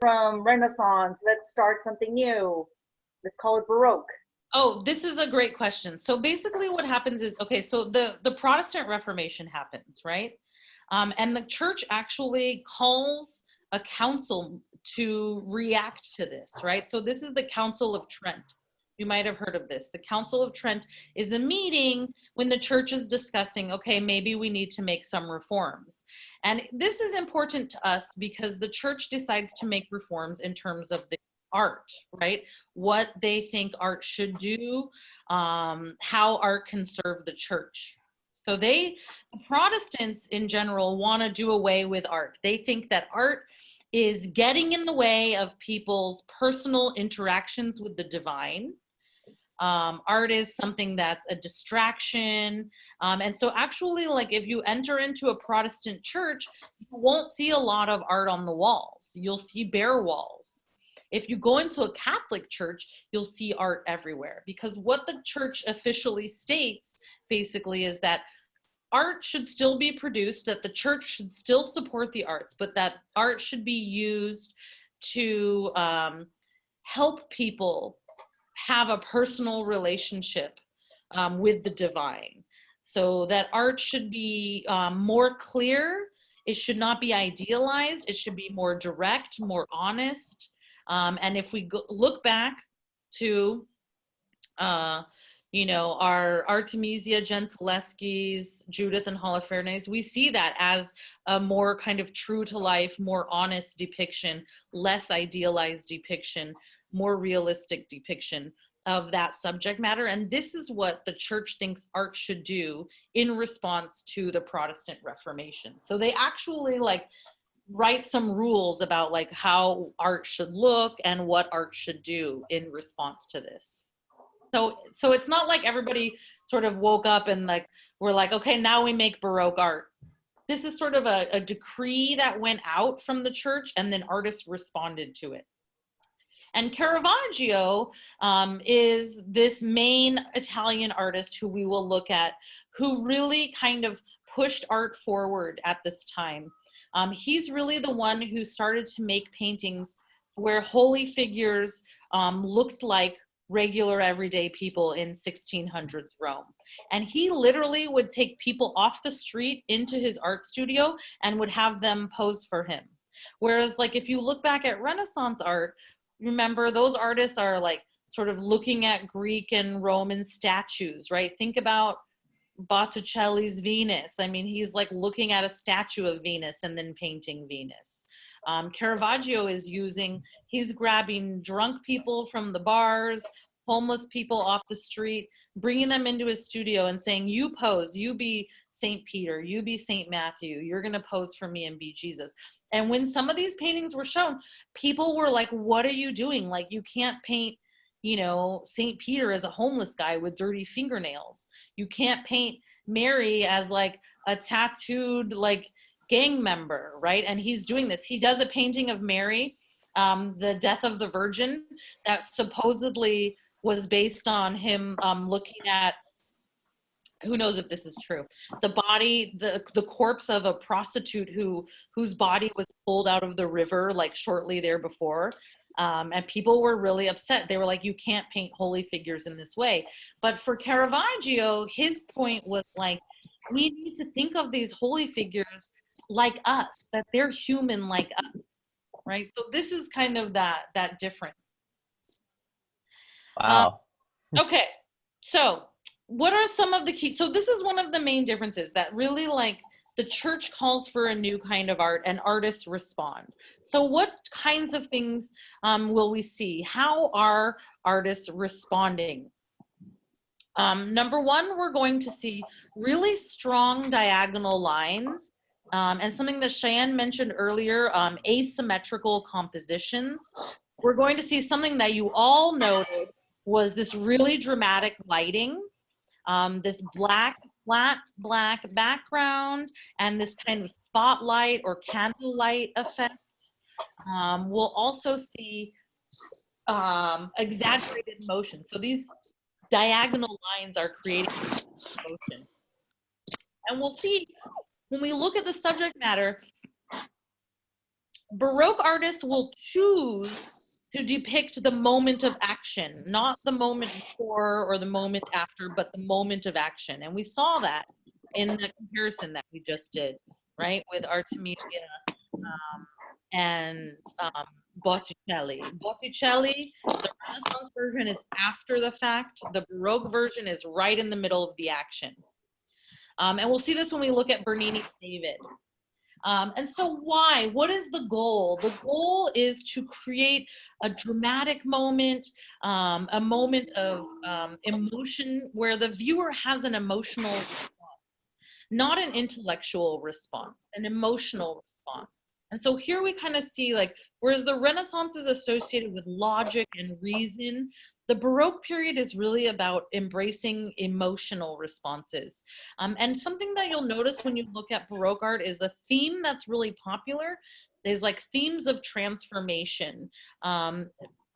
from Renaissance. Let's start something new. Let's call it Baroque. Oh, this is a great question. So basically what happens is, okay, so the, the Protestant Reformation happens, right? Um, and the church actually calls a council to react to this, right? So this is the Council of Trent. You might have heard of this. The Council of Trent is a meeting when the church is discussing, okay, maybe we need to make some reforms. And this is important to us because the church decides to make reforms in terms of the art, right? What they think art should do, um, how art can serve the church. So they, Protestants in general, want to do away with art. They think that art is getting in the way of people's personal interactions with the divine. Um, art is something that's a distraction. Um, and so actually like if you enter into a Protestant church, you won't see a lot of art on the walls. You'll see bare walls. If you go into a Catholic church, you'll see art everywhere because what the church officially states basically is that art should still be produced, that the church should still support the arts, but that art should be used to um, help people have a personal relationship um, with the divine. So that art should be um, more clear. It should not be idealized. It should be more direct, more honest. Um, and if we go, look back to uh, you know, our Artemisia Gentileschi's, Judith and Holofernes, we see that as a more kind of true to life, more honest depiction, less idealized depiction, more realistic depiction of that subject matter. And this is what the church thinks art should do in response to the Protestant Reformation. So they actually like write some rules about like how art should look and what art should do in response to this so so it's not like everybody sort of woke up and like we're like okay now we make baroque art this is sort of a, a decree that went out from the church and then artists responded to it and Caravaggio um, is this main Italian artist who we will look at, who really kind of pushed art forward at this time. Um, he's really the one who started to make paintings where holy figures um, looked like regular everyday people in 1600s Rome. And he literally would take people off the street into his art studio and would have them pose for him. Whereas like if you look back at Renaissance art, remember those artists are like sort of looking at Greek and Roman statues, right? Think about Botticelli's Venus. I mean, he's like looking at a statue of Venus and then painting Venus. Um, Caravaggio is using, he's grabbing drunk people from the bars, homeless people off the street, bringing them into his studio and saying, you pose, you be St. Peter, you be St. Matthew, you're gonna pose for me and be Jesus. And when some of these paintings were shown, people were like, what are you doing? Like you can't paint, you know, St. Peter as a homeless guy with dirty fingernails. You can't paint Mary as like a tattooed, like gang member, right? And he's doing this. He does a painting of Mary, um, the death of the Virgin, that supposedly was based on him um, looking at who knows if this is true the body the the corpse of a prostitute who whose body was pulled out of the river like shortly there before um, and people were really upset they were like you can't paint holy figures in this way but for caravaggio his point was like we need to think of these holy figures like us, that they're human like us, right? So this is kind of that that difference. Wow. Um, okay, so what are some of the key? So this is one of the main differences that really like the church calls for a new kind of art and artists respond. So what kinds of things um, will we see? How are artists responding? Um, number one, we're going to see really strong diagonal lines um, and something that Cheyenne mentioned earlier, um, asymmetrical compositions. We're going to see something that you all noted was this really dramatic lighting, um, this black, flat black background, and this kind of spotlight or candlelight effect. Um, we'll also see um, exaggerated motion. So these diagonal lines are creating motion. And we'll see when we look at the subject matter, Baroque artists will choose to depict the moment of action, not the moment before or the moment after, but the moment of action. And we saw that in the comparison that we just did, right, with Artemisia um, and um, Botticelli. Botticelli, the Renaissance version is after the fact. The Baroque version is right in the middle of the action. Um, and we'll see this when we look at Bernini's David. Um, and so why? What is the goal? The goal is to create a dramatic moment, um, a moment of um, emotion where the viewer has an emotional response, not an intellectual response, an emotional response. And so here we kind of see like, whereas the Renaissance is associated with logic and reason, the Baroque period is really about embracing emotional responses. Um, and something that you'll notice when you look at Baroque art is a theme that's really popular is like themes of transformation, um,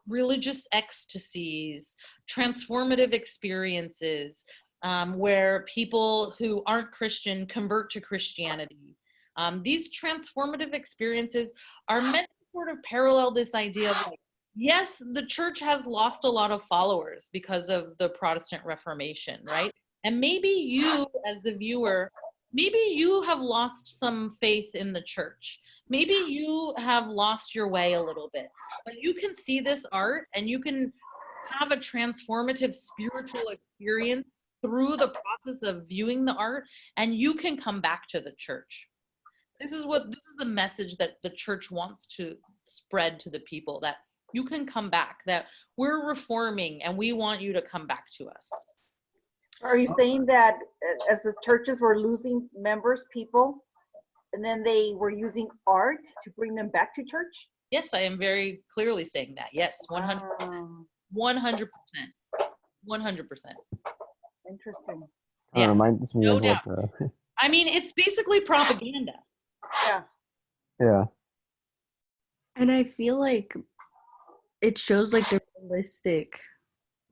religious ecstasies, transformative experiences, um, where people who aren't Christian convert to Christianity. Um, these transformative experiences are meant to sort of parallel this idea of like, yes, the church has lost a lot of followers because of the Protestant Reformation, right? And maybe you, as the viewer, maybe you have lost some faith in the church. Maybe you have lost your way a little bit, but you can see this art and you can have a transformative spiritual experience through the process of viewing the art and you can come back to the church. This is what this is the message that the church wants to spread to the people that you can come back that we're reforming and we want you to come back to us. Are you saying that as the churches were losing members, people, and then they were using art to bring them back to church? yes i am very clearly saying that yes 100 Um, 100% 100% Interesting. Yeah, of reminds no of what, uh, i mean it's basically propaganda Yeah. yeah, And I feel like it shows like the realistic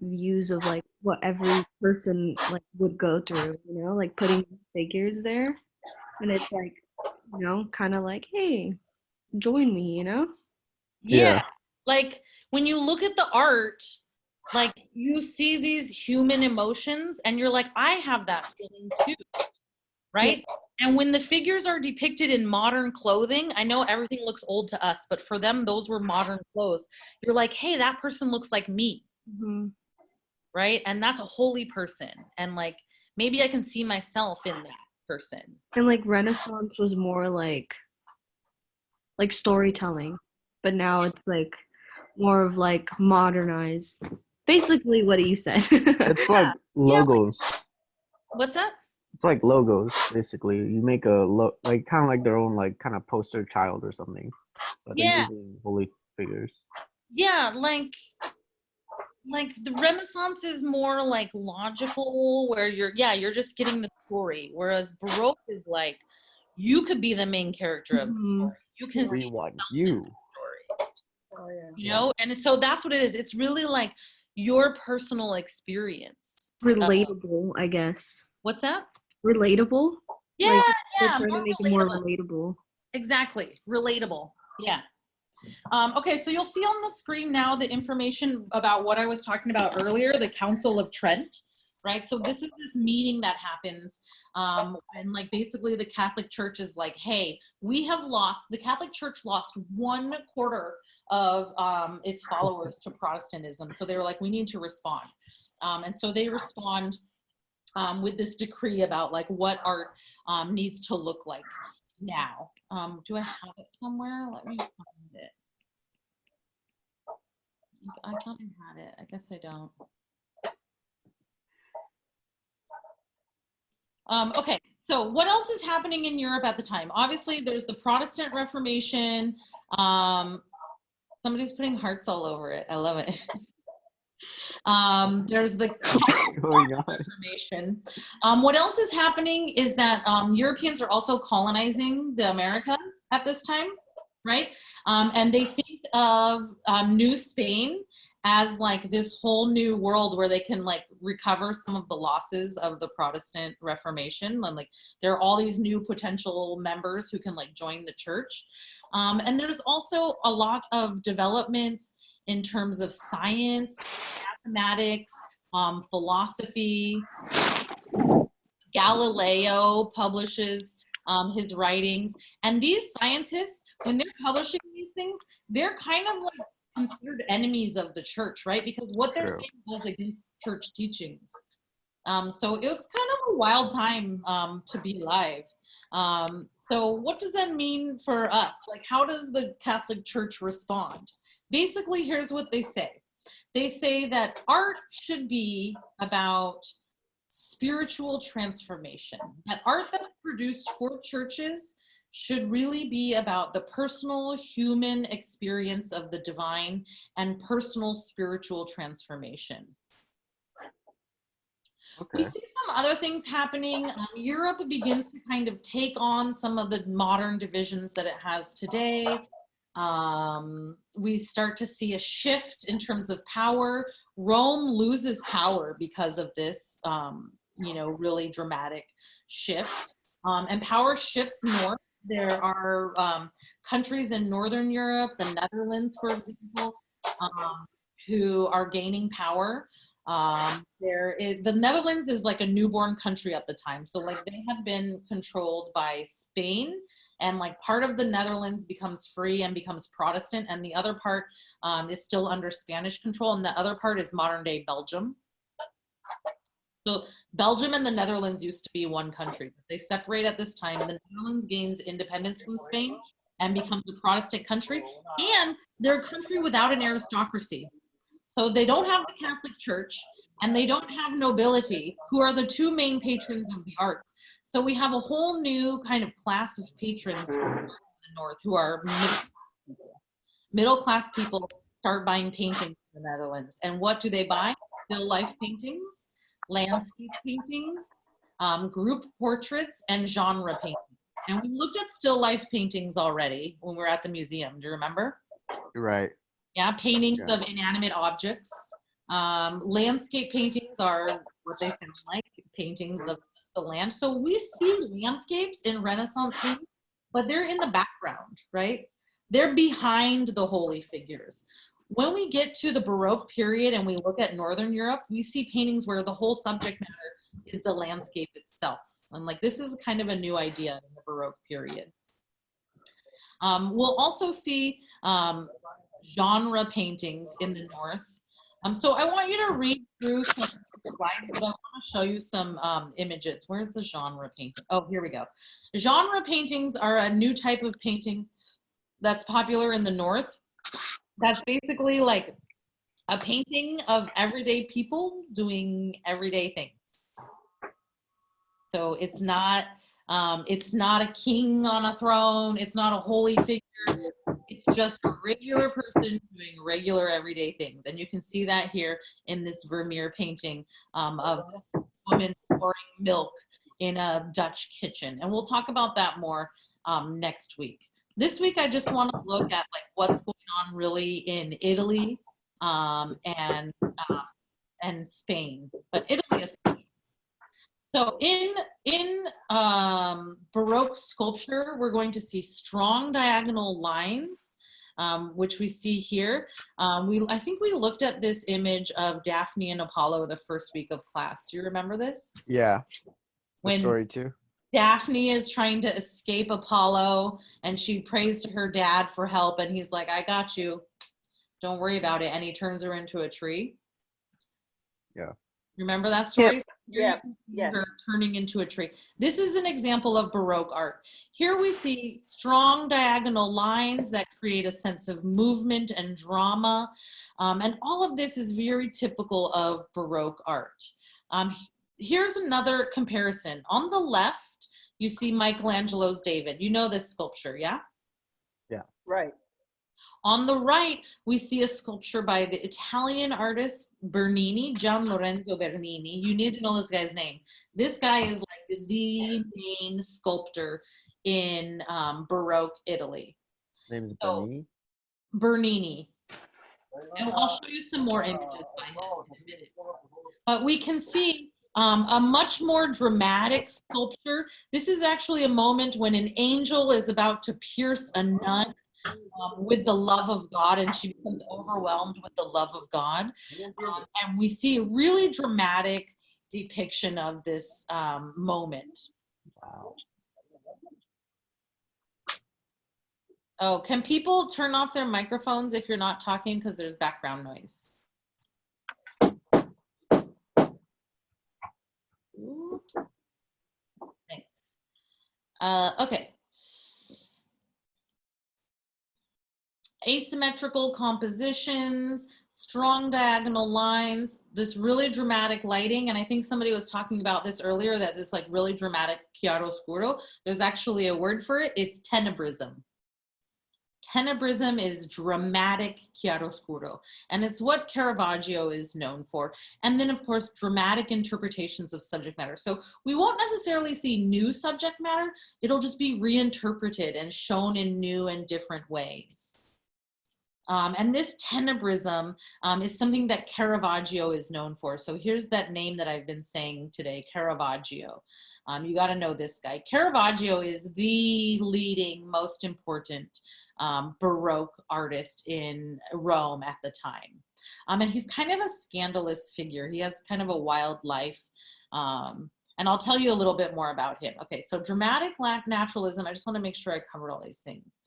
views of like what every person like would go through, you know, like putting figures there. And it's like, you know, kind of like, hey, join me, you know? yeah. Yeah. like when you look at the art like you see these human emotions and you're like i have that feeling too right and when the figures are depicted in modern clothing i know everything looks old to us but for them those were modern clothes. You're like hey that person looks like me. Hmm right? And that's a holy person. And like maybe i can see myself in that person. And like Renaissance was more like like storytelling, but now it's like more of like modernized. Basically what do you said. it's like logos. what's that It's like logos, basically. You make a look like kind of like their own like kind of poster child or something. But Yeah. using holy figures. yeah like like the renaissance is more like logical where you're yeah you're just getting the story whereas baroque is like you could be the main character of the Mhm. story you can see Everyone, in you. the story Oh, yeah. you know and so that's what it is it's really like your personal experience relatable, I guess. what's that Relatable? yeah Like, yeah trying to make it more relatable. relatable. Exactly. Relatable. Yeah. Um, okay, so you'll see on the screen now the information about what I was talking about earlier, the Council of Trent, right? So this is this meeting that happens, um, and like basically the Catholic Church is like, hey, we have lost, the Catholic Church lost one quarter of um, its followers to Protestantism. So they were like, we need to respond. Um, and so they respond um, with this decree about like what art um, needs to look like now. Um, do I have it somewhere? Let me find it. I thought I had it. I guess I don't. Um, okay, so what else is happening in Europe at the time? Obviously, there's the Protestant Reformation. Um, somebody's putting hearts all over it. I love it. um, there's the What's going on? Reformation. Um, what else is happening is that um, Europeans are also colonizing the Americas at this time, right? Um, and they think of um, New Spain as like this whole new world where they can like recover some of the losses of the Protestant Reformation. And like there are all these new potential members who can like join the church. Um, and there's also a lot of developments in terms of science, mathematics, um, philosophy. Galileo publishes um, his writings. And these scientists, when they're publishing these things, they're kind of like considered enemies of the church, right? Because what they're True. saying goes against church teachings. Um, so it was kind of a wild time um, to be alive. Um, so what does that mean for us? Like, how does the Catholic Church respond? Basically, here's what they say. They say that art should be about spiritual transformation. That art that's produced for churches should really be about the personal human experience of the divine and personal spiritual transformation. We see some other things happening. Um, Europe begins to kind of take on some of the modern divisions that it has today. Um, we start to see a shift in terms of power. Rome loses power because of this, um, you know, really dramatic shift. Um, and power shifts north. There are um, countries in Northern Europe, the Netherlands, for example, um, who are gaining power. Um, there is, the Netherlands is like a newborn country at the time. So like they had been controlled by Spain and like part of the Netherlands becomes free and becomes Protestant and the other part um, is still under Spanish control and the other part is modern day Belgium. So Belgium and the Netherlands used to be one country. They separate at this time. The Netherlands gains independence from Spain and becomes a Protestant country and they're a country without an aristocracy. So they don't have the Catholic Church and they don't have nobility, who are the two main patrons of the arts. So we have a whole new kind of class of patrons in the north who are middle class people start buying paintings in the Netherlands. And what do they buy? Still life paintings, landscape paintings, um, group portraits, and genre paintings. And we looked at still life paintings already when we were at the museum. Do you remember? Right. Yeah, paintings Yeah. of inanimate objects. Um, landscape paintings are what they sound like, paintings of the land. So we see landscapes in Renaissance paintings, but they're in the background, right? They're behind the holy figures. When we get to the Baroque period and we look at Northern Europe, we see paintings where the whole subject matter is the landscape itself. And like this is kind of a new idea in the Baroque period. Um, we'll also see um, genre paintings in the north. Um, so I want you to read through slides, to show you some um, images. Where's the genre painting? Oh, here we go. Genre paintings are a new type of painting that's popular in the north. That's basically like a painting of everyday people doing everyday things. So it's not um, it's not a king on a throne. It's not a holy figure. It's just a regular person doing regular everyday things. And you can see that here in this Vermeer painting um, of woman pouring milk in a Dutch kitchen. And we'll talk about that more um, next week. This week, I just want to look at like what's going on really in Italy um, and uh, and Spain, but Italy is so in in um, Baroque sculpture, we're going to see strong diagonal lines, um, which we see here. Um, we I think we looked at this image of Daphne and Apollo the first week of class. Do you remember this? Yeah. When story too. Daphne is trying to escape Apollo and she prays to her dad for help and he's like, I got you. Don't worry about it. And he turns her into a tree. Yeah. Remember that story? Here you Yeah, yes. turning into a tree. This is an example of Baroque art. Here we see strong diagonal lines that create a sense of movement and drama. Um, and all of this is very typical of Baroque art. Um, here's another comparison. On the left, you see Michelangelo's David. You know this sculpture, yeah? yeah? Right. On the right, we see a sculpture by the Italian artist Bernini, Gian Lorenzo Bernini. You need to know this guy's name. This guy is like the main sculptor in um, Baroque Italy. Name's So- Bernini. Bernini. And I'll show you some more images by him in a minute. But we can see um, a much more dramatic sculpture. This is actually a moment when an angel is about to pierce a nun um, with the love of God, and she becomes overwhelmed with the love of God. Um, and we see a really dramatic depiction of this um, moment. Wow. Oh, can people turn off their microphones if you're not talking because there's background noise? Oops. Thanks. Uh, okay. Asymmetrical compositions, strong diagonal lines, this really dramatic lighting. And I think somebody was talking about this earlier, that this like really dramatic chiaroscuro. There's actually a word for it. It's tenebrism. Tenebrism is dramatic chiaroscuro, and it's what Caravaggio is known for. And then, of course, dramatic interpretations of subject matter. So we won't necessarily see new subject matter, it'll just be reinterpreted and shown in new and different ways. Um, and this tenebrism um, is something that Caravaggio is known for. So here's that name that I've been saying today, Caravaggio. Um, you got to know this guy. Caravaggio is the leading, most important um, Baroque artist in Rome at the time. Um, and he's kind of a scandalous figure. He has kind of a wild life. Um, and I'll tell you a little bit more about him. Okay, so dramatic lack naturalism, I just want to make sure I covered all these things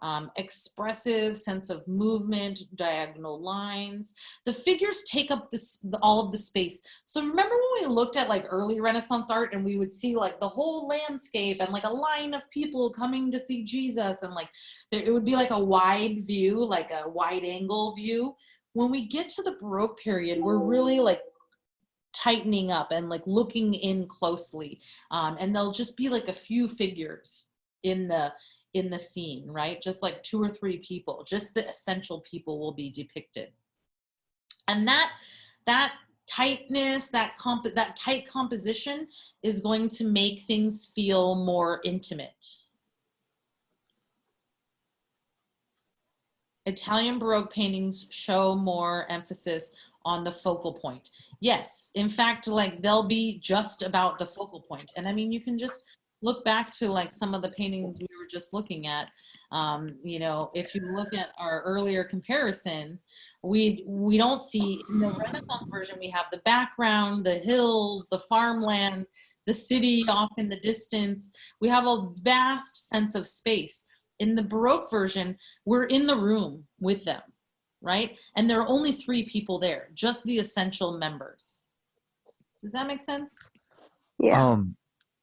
um, expressive sense of movement, diagonal lines. The figures take up this the, all of the space. So remember when we looked at like early Renaissance art and we would see like the whole landscape and like a line of people coming to see Jesus and like there, it would be like a wide view, like a wide angle view. When we get to the Baroque period, we're really like tightening up and like looking in closely um, and there'll just be like a few figures in the in the scene, right? Just like two or three people, just the essential people will be depicted. And that, that tightness, that comp that tight composition is going to make things feel more intimate. Italian Baroque paintings show more emphasis on the focal point. Yes, in fact, like they'll be just about the focal point. And I mean, you can just look back to like some of the paintings we were just looking at um, you know if you look at our earlier comparison we we don't see in the renaissance version we have the background the hills the farmland the city off in the distance. We have a vast sense of space. In the baroque version we're in the room with them right? And there are only three people there just the essential members. Does that make sense? Yeah. Um,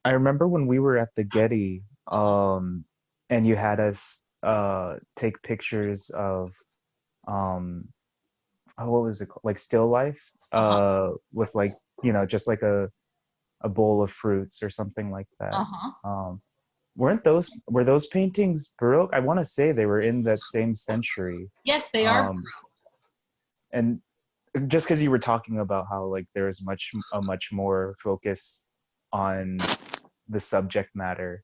I remember when we were at the Getty, um, and you had us uh take pictures of, um, oh, what was it called? Like still life, uh, with like you know just like a a bowl of fruits or something like that. uh-huh Um, weren't those were those paintings Baroque? I want to say they were in that same century. yes they are Um, and just because you were talking about how like there is much a much more focus on the subject matter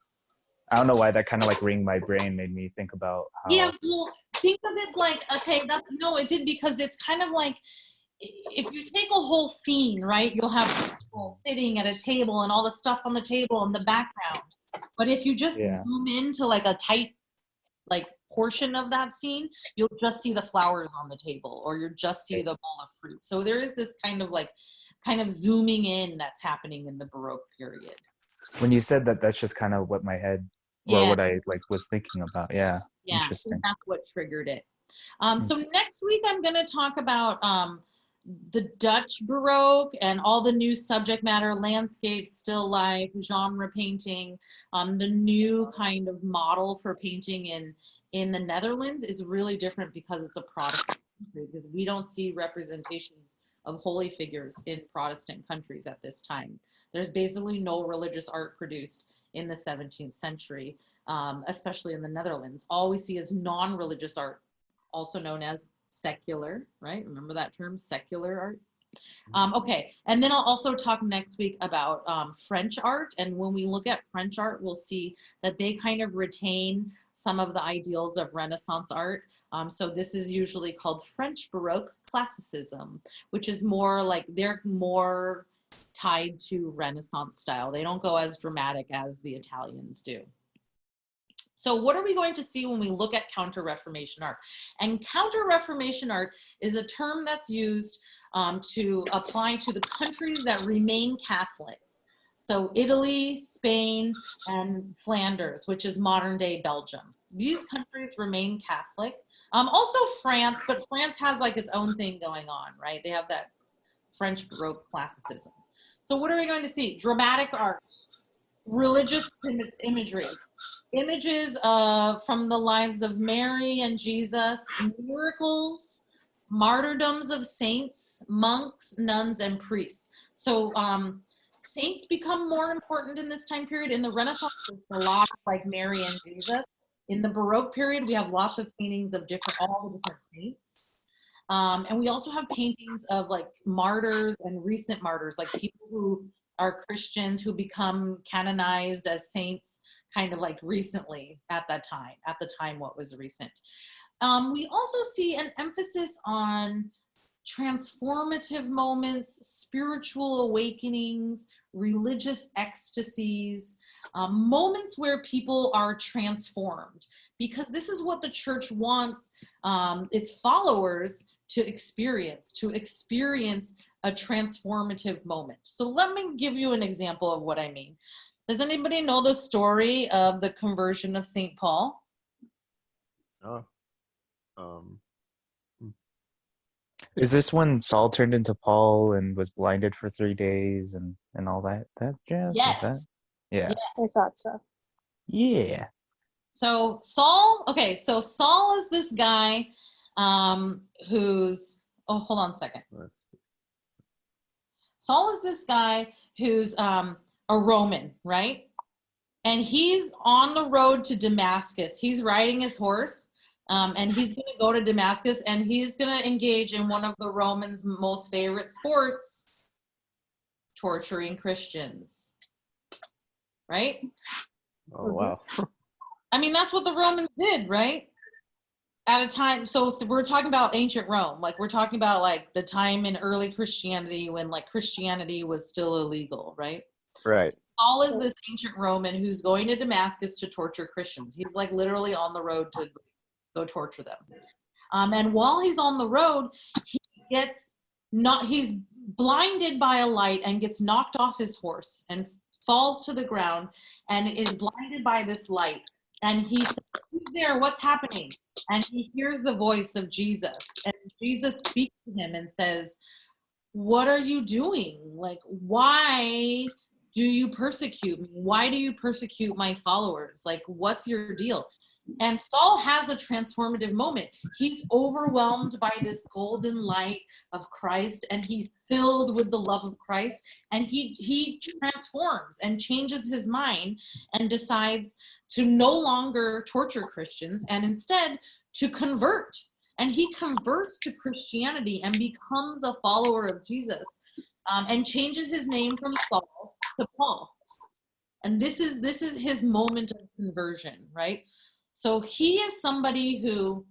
i don't know why that kind of like ring my brain made me think about how Yeah, well, think of it like okay, that's no, it did because it's kind of like if you take a whole scene, right? You'll have people sitting at a table and all the stuff on the table in the background. But if you just Yeah. zoom into like a tight like portion of that scene, you'll just see the flowers on the table or you'll just see the bowl of fruit. So there is this kind of like kind of zooming in that's happening in the Baroque period. When you said that that's just kind of what my head or what i like was thinking about yeah Yeah, Interesting. that's what triggered it. Um, Mm. so next week I'm going to talk about um, the Dutch Baroque and all the new subject matter, landscape, still life, genre painting. Um, the new kind of model for painting in in the Netherlands is really different because it's a Protestant country. Because we don't see representations of holy figures in Protestant countries at this time. There's basically no religious art produced in the 17th century um, especially in the Netherlands. All we see is non-religious art, also known as secular, right? Remember that term, secular art? Um, okay, and then I'll also talk next week about um, French art. And when we look at French art, we'll see that they kind of retain some of the ideals of Renaissance art. Um, so this is usually called French Baroque Classicism, which is more like they're more tied to Renaissance style. They don't go as dramatic as the Italians do. So what are we going to see when we look at Counter-Reformation art? And Counter-Reformation art is a term that's used um, to apply to the countries that remain Catholic. So Italy, Spain, and Flanders, which is modern day Belgium. These countries remain Catholic. Um, also France, but France has like its own thing going on, right? They have that French Baroque classicism. So what are we going to see? Dramatic art, religious im- imagery, images uh, from the lives of Mary and Jesus, miracles, martyrdoms of saints, monks, nuns, and priests. So um, saints become more important in this time period. In the Renaissance, a lot like Mary and Jesus. In the Baroque period, we have lots of paintings of different, all the different saints. Um, and we also have paintings of like martyrs and recent martyrs, like people who are Christians who become canonized as saints kind of like recently at that time, at the time what was recent. Um, we also see an emphasis on transformative moments, spiritual awakenings, religious ecstasies, um, moments where people are transformed, because this is what the church wants um, its followers to experience, to experience a transformative moment. So let me give you an example of what I mean. Does anybody know the story of the conversion of St. Paul? Oh. Um. Is this when Saul turned into Paul and was blinded for three days and and all that that jazz? Yes. that- Yeah. Yes. I thought so. Yeah. So Saul, okay, so Saul is this guy um, who's, oh, hold on a second. Saul is this guy who's um, a Roman, right? And he's on the road to Damascus. He's riding his horse um, and he's going to go to Damascus and he's going to engage in one of the Romans' most favorite sports torturing Christians. Right? Oh wow. I mean, that's what the Romans did, right? At a time, so th- we're talking about ancient Rome, like we're talking about like the time in early Christianity when like Christianity was still illegal, right? Right. Saul is this ancient Roman who's going to Damascus to torture Christians. He's like literally on the road to go torture them. Um, and while he's on the road, he gets not he's blinded by a light and gets knocked off his horse and falls to the ground and is blinded by this light. And he says, Who's there? What's happening? And he hears the voice of Jesus. And Jesus speaks to him and says, What are you doing? Like, why do you persecute me? Why do you persecute my followers? Like, what's your deal? And Saul has a transformative moment. He's overwhelmed by this golden light of Christ and he's filled with the love of Christ and he he transforms and changes his mind and decides to no longer torture Christians and instead to convert. And he converts to Christianity and becomes a follower of Jesus um, and changes his name from Saul to Paul. And this is this is his moment of conversion, right? So he is somebody who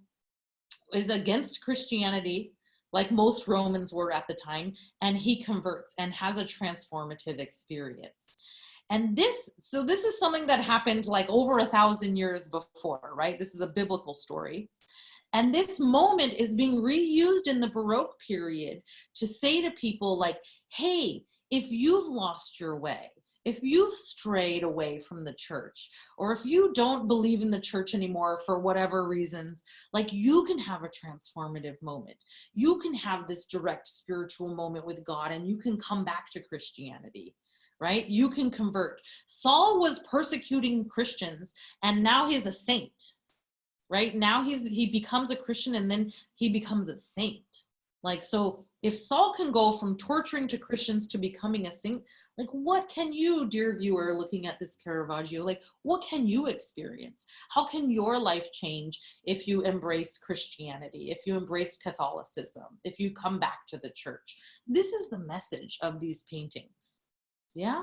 is against Christianity, like most Romans were at the time, and he converts and has a transformative experience. And this, so this is something that happened like over a thousand years before, right? This is a biblical story. And this moment is being reused in the Baroque period to say to people, like, hey, if you've lost your way, if you've strayed away from the church, or if you don't believe in the church anymore for whatever reasons, like you can have a transformative moment. You can have this direct spiritual moment with God and you can come back to Christianity, right? You can convert. Saul was persecuting Christians and now he's a saint, right? Now he's he becomes a Christian and then he becomes a saint. Like so if Saul can go from torturing to Christians to becoming a saint, like what can you dear viewer looking at this caravaggio like what can you experience how can your life change if you embrace christianity if you embrace catholicism if you come back to the church this is the message of these paintings yeah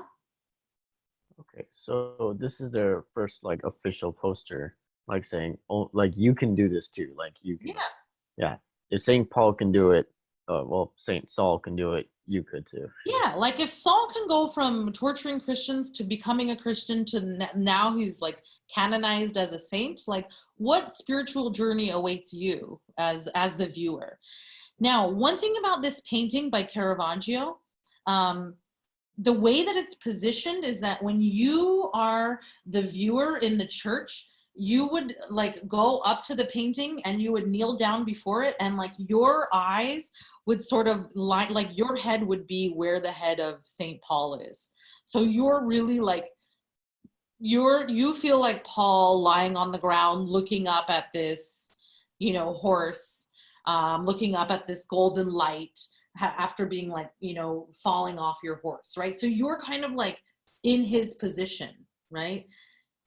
Okay, so this is their first like official poster. like saying, "Oh, like you can do this too." Like you can. Yeah. If Saint Paul can do it, uh, well, Saint Saul can do it. You could too. Yeah, like if Saul can go from torturing Christians to becoming a Christian to now he's like canonized as a saint, like what spiritual journey awaits you as as the viewer? Now, one thing about this painting by Caravaggio, um, the way that it's positioned is that when you are the viewer in the church, you would like go up to the painting and you would kneel down before it and like your eyes would sort of line like your head would be where the head of St. Paul is. So you're really like you're you feel like Paul lying on the ground looking up at this, you know, horse, um, looking up at this golden light after being like, you know, falling off your horse, right? So you're kind of like in his position, right?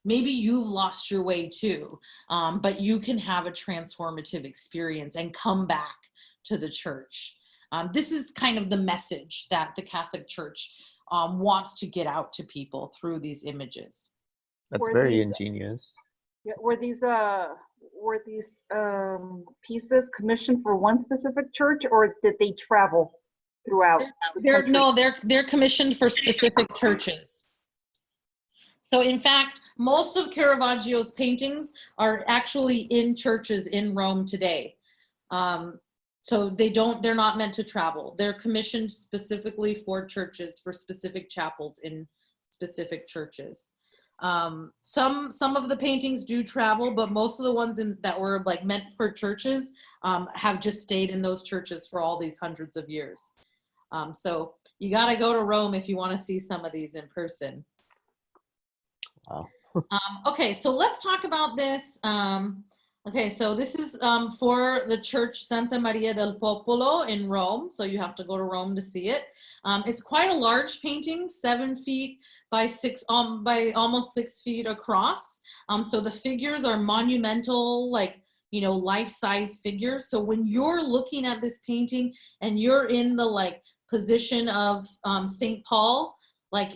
Maybe you've lost your way too, um, but you can have a transformative experience and come back to the church. Um, this is kind of the message that the Catholic Church um, wants to get out to people through these images. That's Were very these- ingenious. Yeah, were these uh were these um pieces commissioned for one specific church or did they travel throughout? the They're, no, they're they're commissioned for specific churches. So in fact, most of Caravaggio's paintings are actually in churches in Rome today. Um, so they don't, they're not meant to travel. They're commissioned specifically for churches, for specific chapels in specific churches. Um, some some of the paintings do travel, but most of the ones in, that were like meant for churches um, have just stayed in those churches for all these hundreds of years. Um, so you got to go to Rome if you want to see some of these in person. Um, okay, so let's talk about this. Um, okay, so this is um, for the church Santa Maria del Popolo in Rome. So you have to go to Rome to see it. Um, it's quite a large painting, seven feet by six, um, by almost six feet across. Um, so the figures are monumental, like you know, life-size figures. So when you're looking at this painting and you're in the like position of um, Saint Paul, like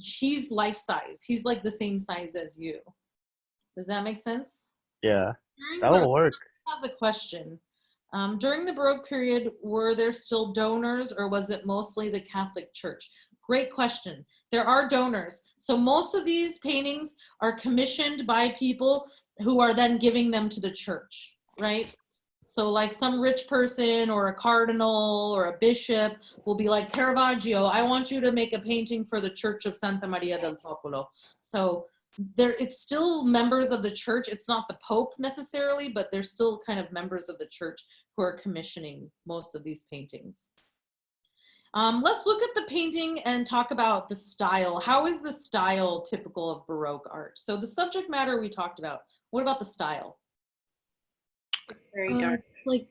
he's life size. He's like the same size as you. Does that make sense? Yeah, During that will work. has a question. Um, during the Baroque period, were there still donors or was it mostly the Catholic Church? Great question. There are donors. So most of these paintings are commissioned by people who are then giving them to the church, right? So like some rich person or a cardinal or a bishop will be like, Caravaggio, I want you to make a painting for the Church of Santa Maria del Popolo. So there it's still members of the church. It's not the pope necessarily but they're still kind of members of the church who are commissioning most of these paintings. Um, let's look at the painting and talk about the style. How is the style typical of baroque art? So the subject matter we talked about what about the style Very Uh, dark. like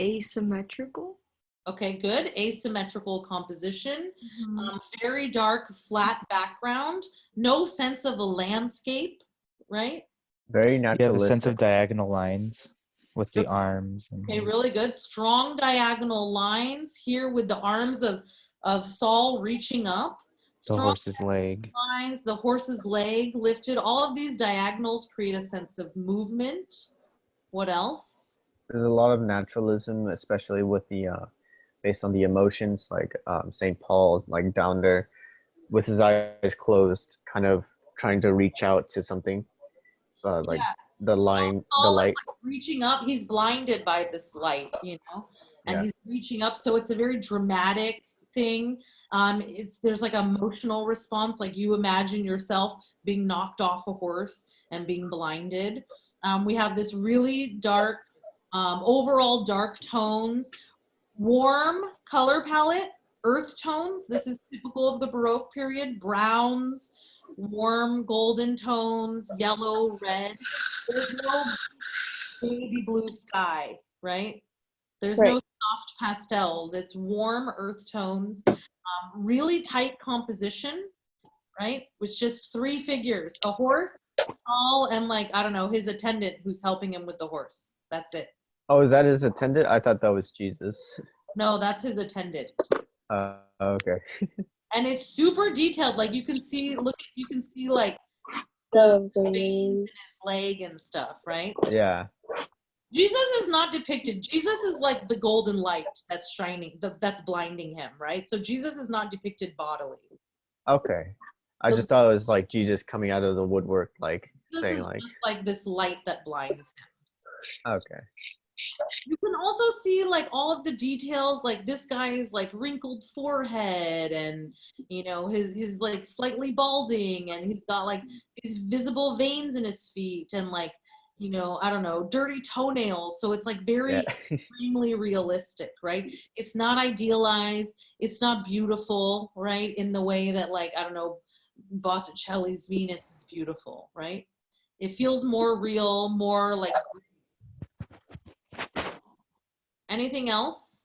asymmetrical. okay good asymmetrical composition Mm-hmm. um, very dark flat background no sense of a landscape right Very You have a sense of diagonal lines with the arms. And, Okay, really good. Strong diagonal lines here with the arms of of Saul reaching up. the horse's leg. lines, the horse's leg lifted. All of these diagonals create a sense of movement. What else? There's a lot of naturalism, especially with the uh, based on the emotions, like um, Saint Paul, like down there, with his eyes closed, kind of trying to reach out to something, uh, like Yeah. the line, the light. like, reaching up. He's blinded by this light, you know, and Yeah. he's reaching up. So it's a very dramatic thing. Um, it's there's like emotional response, like you imagine yourself being knocked off a horse and being blinded. Um, we have this really dark, um, overall dark tones, warm color palette, earth tones. This is typical of the Baroque period. Browns, warm golden tones, yellow, red. There's no baby blue sky, right? There's no Right. Soft pastels. It's warm earth tones, um, really tight composition, right? With just three figures a horse, Saul, and like, I don't know, his attendant who's helping him with the horse. That's it. Oh, is that his attendant? I thought that was Jesus. No, that's his attendant. Uh, okay. and it's super detailed like you can see look you can see like the The veins veins. his leg and stuff, right? Yeah. Jesus is not depicted. Jesus is like the golden light that's shining, the, that's blinding him, right? So Jesus is not depicted bodily. Okay. I So- just thought it was like Jesus coming out of the woodwork, like This saying like, just like this light that blinds him. okay. You can also see like all of the details, like this guy's like wrinkled forehead and you know his his like slightly balding and he's got like these visible veins in his feet and like you know I don't know dirty toenails. So it's like very Yeah. extremely realistic, right? It's not idealized. It's not beautiful, right? In the way that like I don't know Botticelli's Venus is beautiful, right? It feels more real, more like Anything else?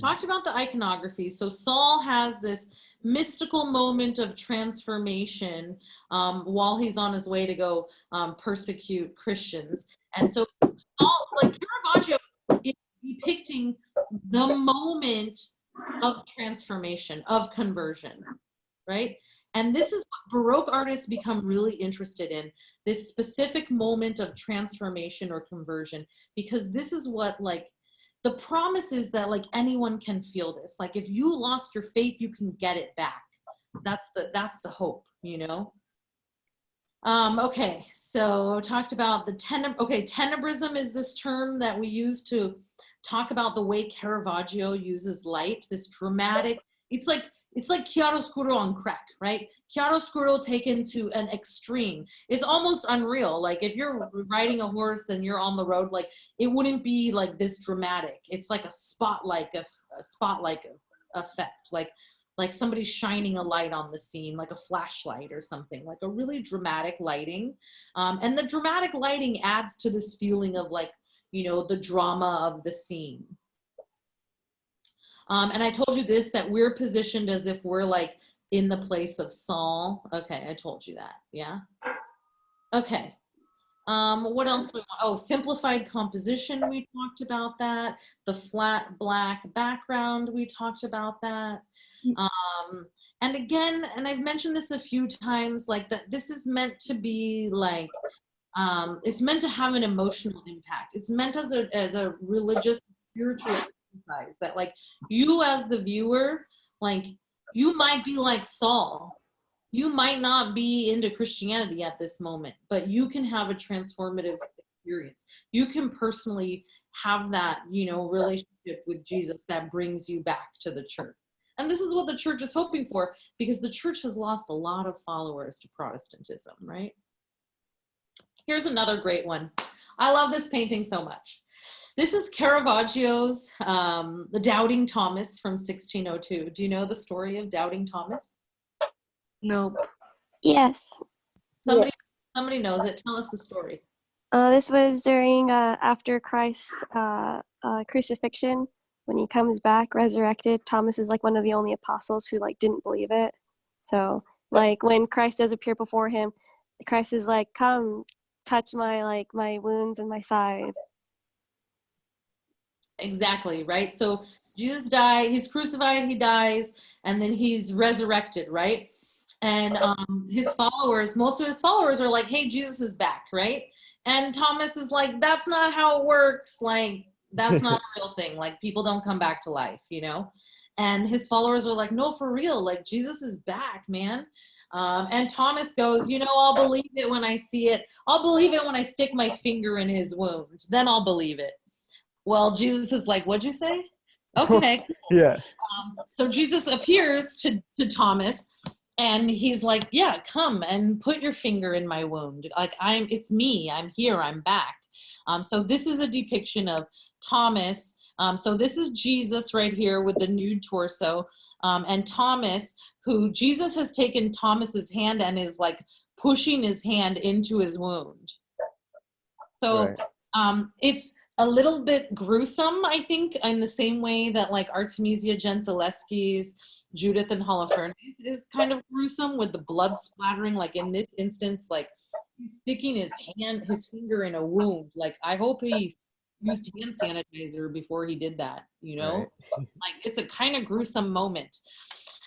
Talked about the iconography. So Saul has this mystical moment of transformation um, while he's on his way to go um, persecute Christians. And so Saul, like Caravaggio is depicting the moment of transformation, of conversion, right? And this is what Baroque artists become really interested in this specific moment of transformation or conversion because this is what like the promise is that like anyone can feel this. Like if you lost your faith you can get it back. That's the that's the hope you know? Um okay so talked about the teneb okay tenebrism is this term that we use to talk about the way caravaggio uses light this dramatic it's like it's like chiaroscuro on crack right? Chiaroscuro taken to an extreme. It's almost unreal. Like if you're riding a horse and you're on the road like it wouldn't be like this dramatic. It's like a spotlight a, a spotlight effect. Like like somebody shining a light on the scene like a flashlight or something. Like a really dramatic lighting. Um, and the dramatic lighting adds to this feeling of like you know the drama of the scene um, and I told you this that we're positioned as if we're like in the place of Saul. Okay, I told you that. Yeah. Okay. Um, what else we want? Oh, simplified composition. We talked about that. The flat black background. We talked about that. Um, and again, and I've mentioned this a few times, like that. This is meant to be like. Um, it's meant to have an emotional impact. It's meant as a as a religious, spiritual that like you as the viewer like you might be like saul. You might not be into christianity at this moment but you can have a transformative experience. You can personally have that you know relationship with jesus that brings you back to the church. And this is what the church is hoping for because the church has lost a lot of followers to protestantism right? Here's another great one i love this painting so much this is Caravaggio's um, The Doubting Thomas from 1602. Do you know the story of Doubting Thomas? No. Yes. Somebody, somebody knows it. Tell us the story. Uh, this was during uh, after Christ's uh, uh, crucifixion when he comes back resurrected. Thomas is like one of the only apostles who like didn't believe it. So like when Christ does appear before him, Christ is like, "Come, touch my like my wounds and my side." Exactly, right? So Jesus died, he's crucified, he dies, and then he's resurrected, right? And um, his followers, most of his followers are like, hey, Jesus is back, right? And Thomas is like, that's not how it works. Like, that's not a real thing. Like, people don't come back to life, you know? And his followers are like, no, for real. Like, Jesus is back, man. Um, and Thomas goes, you know, I'll believe it when I see it. I'll believe it when I stick my finger in his wound. Then I'll believe it. Well, Jesus is like, what'd you say? Okay. Yeah. um, so Jesus appears to, to Thomas and he's like, yeah, come and put your finger in my wound. Like I'm, it's me, I'm here, I'm back. Um, so this is a depiction of Thomas. Um, so this is Jesus right here with the nude torso. Um, and Thomas, who Jesus has taken Thomas's hand and is like pushing his hand into his wound. So Right. um, it's a little bit gruesome, I think, in the same way that like Artemisia Gentileschi's Judith and Holofernes is kind of gruesome with the blood splattering. Like in this instance, like sticking his hand, his finger in a wound. Like I hope he used hand sanitizer before he did that. You know, Right. like it's a kind of gruesome moment.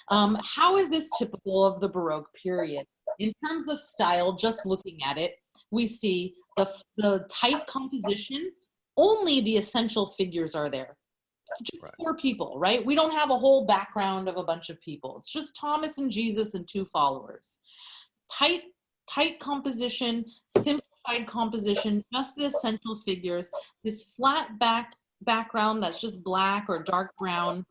Um, how is this typical of the Baroque period? In terms of style, just looking at it, we see the, the tight composition, only the essential figures are there. Just Right. four people, right? We don't have a whole background of a bunch of people. It's just Thomas and Jesus and two followers. Tight, tight composition, simplified composition, just the essential figures. This flat back background that's just black or dark brown.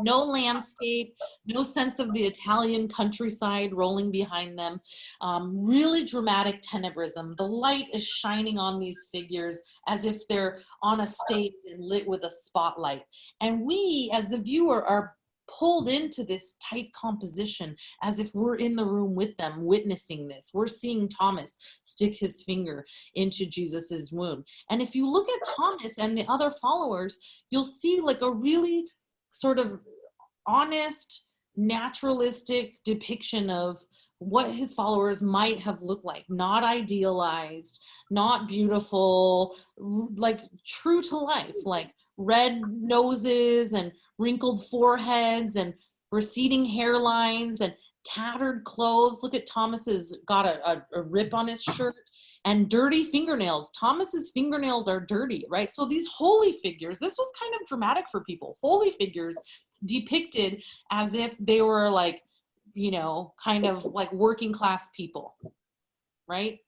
No landscape, no sense of the Italian countryside rolling behind them. Um, really dramatic tenebrism. The light is shining on these figures as if they're on a stage and lit with a spotlight. And we, as the viewer, are pulled into this tight composition as if we're in the room with them witnessing this. We're seeing Thomas stick his finger into Jesus's wound. And if you look at Thomas and the other followers, you'll see like a really sort of honest, naturalistic depiction of what his followers might have looked like not idealized not beautiful like true to life like red noses and wrinkled foreheads and receding hairlines and tattered clothes. Look at thomas's got a, a, a rip on his shirt and dirty fingernails. Thomas's fingernails are dirty right? So these holy figures this was kind of dramatic for people. Holy figures depicted as if they were like you know kind of like working class people right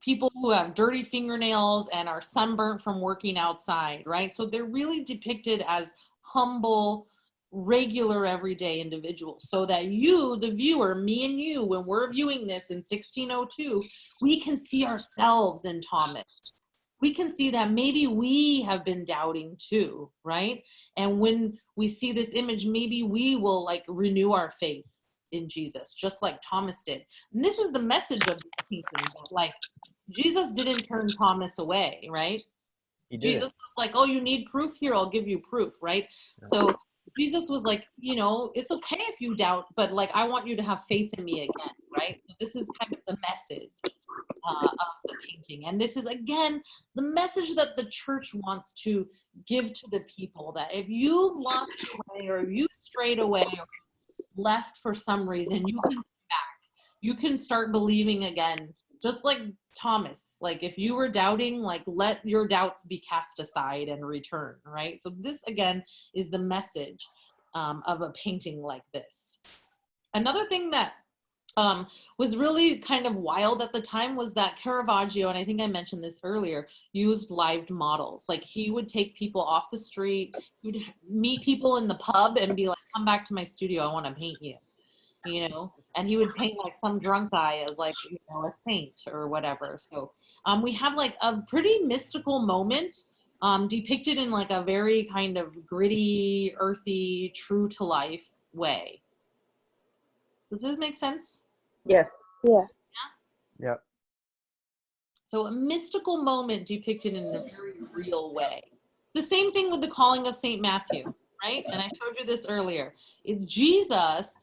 people who have dirty fingernails and are sunburnt from working outside right? So they're really depicted as humble regular everyday individuals so that you the viewer me and you when we're viewing this in 1602 we can see ourselves in thomas. We can see that maybe we have been doubting too right? And when we see this image maybe we will like renew our faith in jesus just like thomas did and this is the message of the painting that like jesus didn't turn thomas away right He did. Jesus was like, "Oh, you need proof here. I'll give you proof." Right? Yeah. So Jesus was like, you know, it's okay if you doubt, but like I want you to have faith in me again, right? So this is kind of the message uh, of the painting, and this is again the message that the church wants to give to the people that if you've lost your way or you strayed away or left for some reason, you can back. You can start believing again, just like Thomas. Like if you were doubting, like let your doubts be cast aside and return, right? So this again is the message um, of a painting like this. Another thing that um, was really kind of wild at the time was that Caravaggio, and I think I mentioned this earlier, used lived models. Like he would take people off the street, he'd meet people in the pub and be like, come back to my studio, I want to paint you. You know, and he would paint like some drunk guy as like, you know, a saint or whatever. So um, we have like a pretty mystical moment um, depicted in like a very kind of gritty, earthy, true to life way. Does this make sense? Yes. Yeah. Yeah. Yep. So a mystical moment depicted in a very real way. The same thing with the calling of St. Matthew, right? And I showed you this earlier. It, Jesus,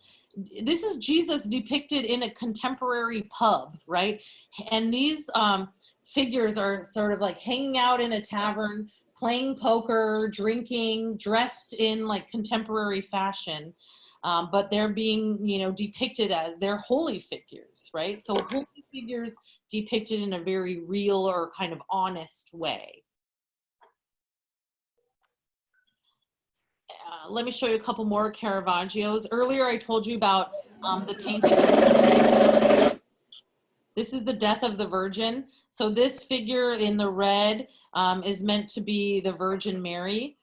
this is Jesus depicted in a contemporary pub, right? And these um, figures are sort of like hanging out in a tavern, playing poker, drinking, dressed in like contemporary fashion. Um, but they're being, you know, depicted as they're holy figures, right? So holy figures depicted in a very real or kind of honest way. Uh, let me show you a couple more Caravaggios. Earlier I told you about um, the painting. This is the death of the Virgin. So this figure in the red um, is meant to be the Virgin Mary.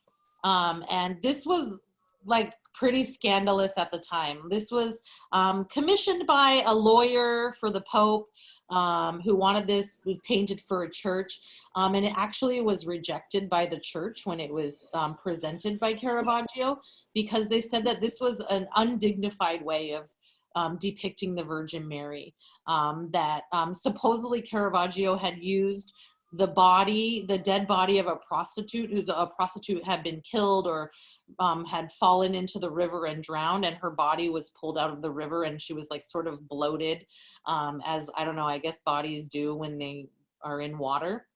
Um, and this was like pretty scandalous at the time. This was um, commissioned by a lawyer for the Pope um, who wanted this painted for a church. Um, and it actually was rejected by the church when it was um, presented by Caravaggio because they said that this was an undignified way of um, depicting the Virgin Mary. Um, that um, supposedly Caravaggio had used the body, the dead body of a prostitute who's a prostitute had been killed or um, had fallen into the river and drowned, and her body was pulled out of the river, and she was like sort of bloated, um, as I don't know, I guess bodies do when they are in water.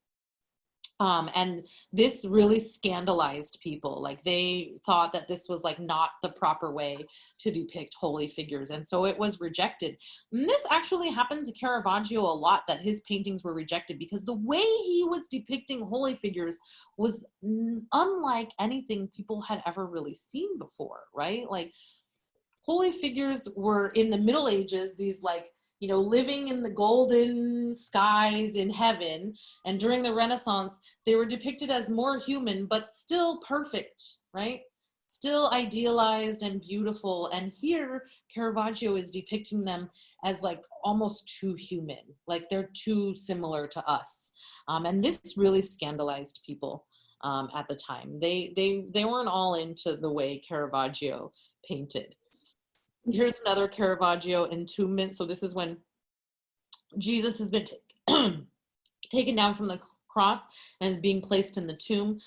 Um, and this really scandalized people like they thought that this was like not the proper way to depict holy figures and so it was rejected. And this actually happened to caravaggio a lot that his paintings were rejected because the way he was depicting holy figures was unlike anything people had ever really seen before right? Like holy figures were in the middle ages these like you know living in the golden skies in heaven and during the renaissance they were depicted as more human but still perfect right? Still idealized and beautiful and here caravaggio is depicting them as like almost too human like they're too similar to us. Um, and this really scandalized people um, at the time. They they they weren't all into the way caravaggio painted here's another caravaggio entombment so this is when jesus has been ta- taken down from the cross and is being placed in the tomb.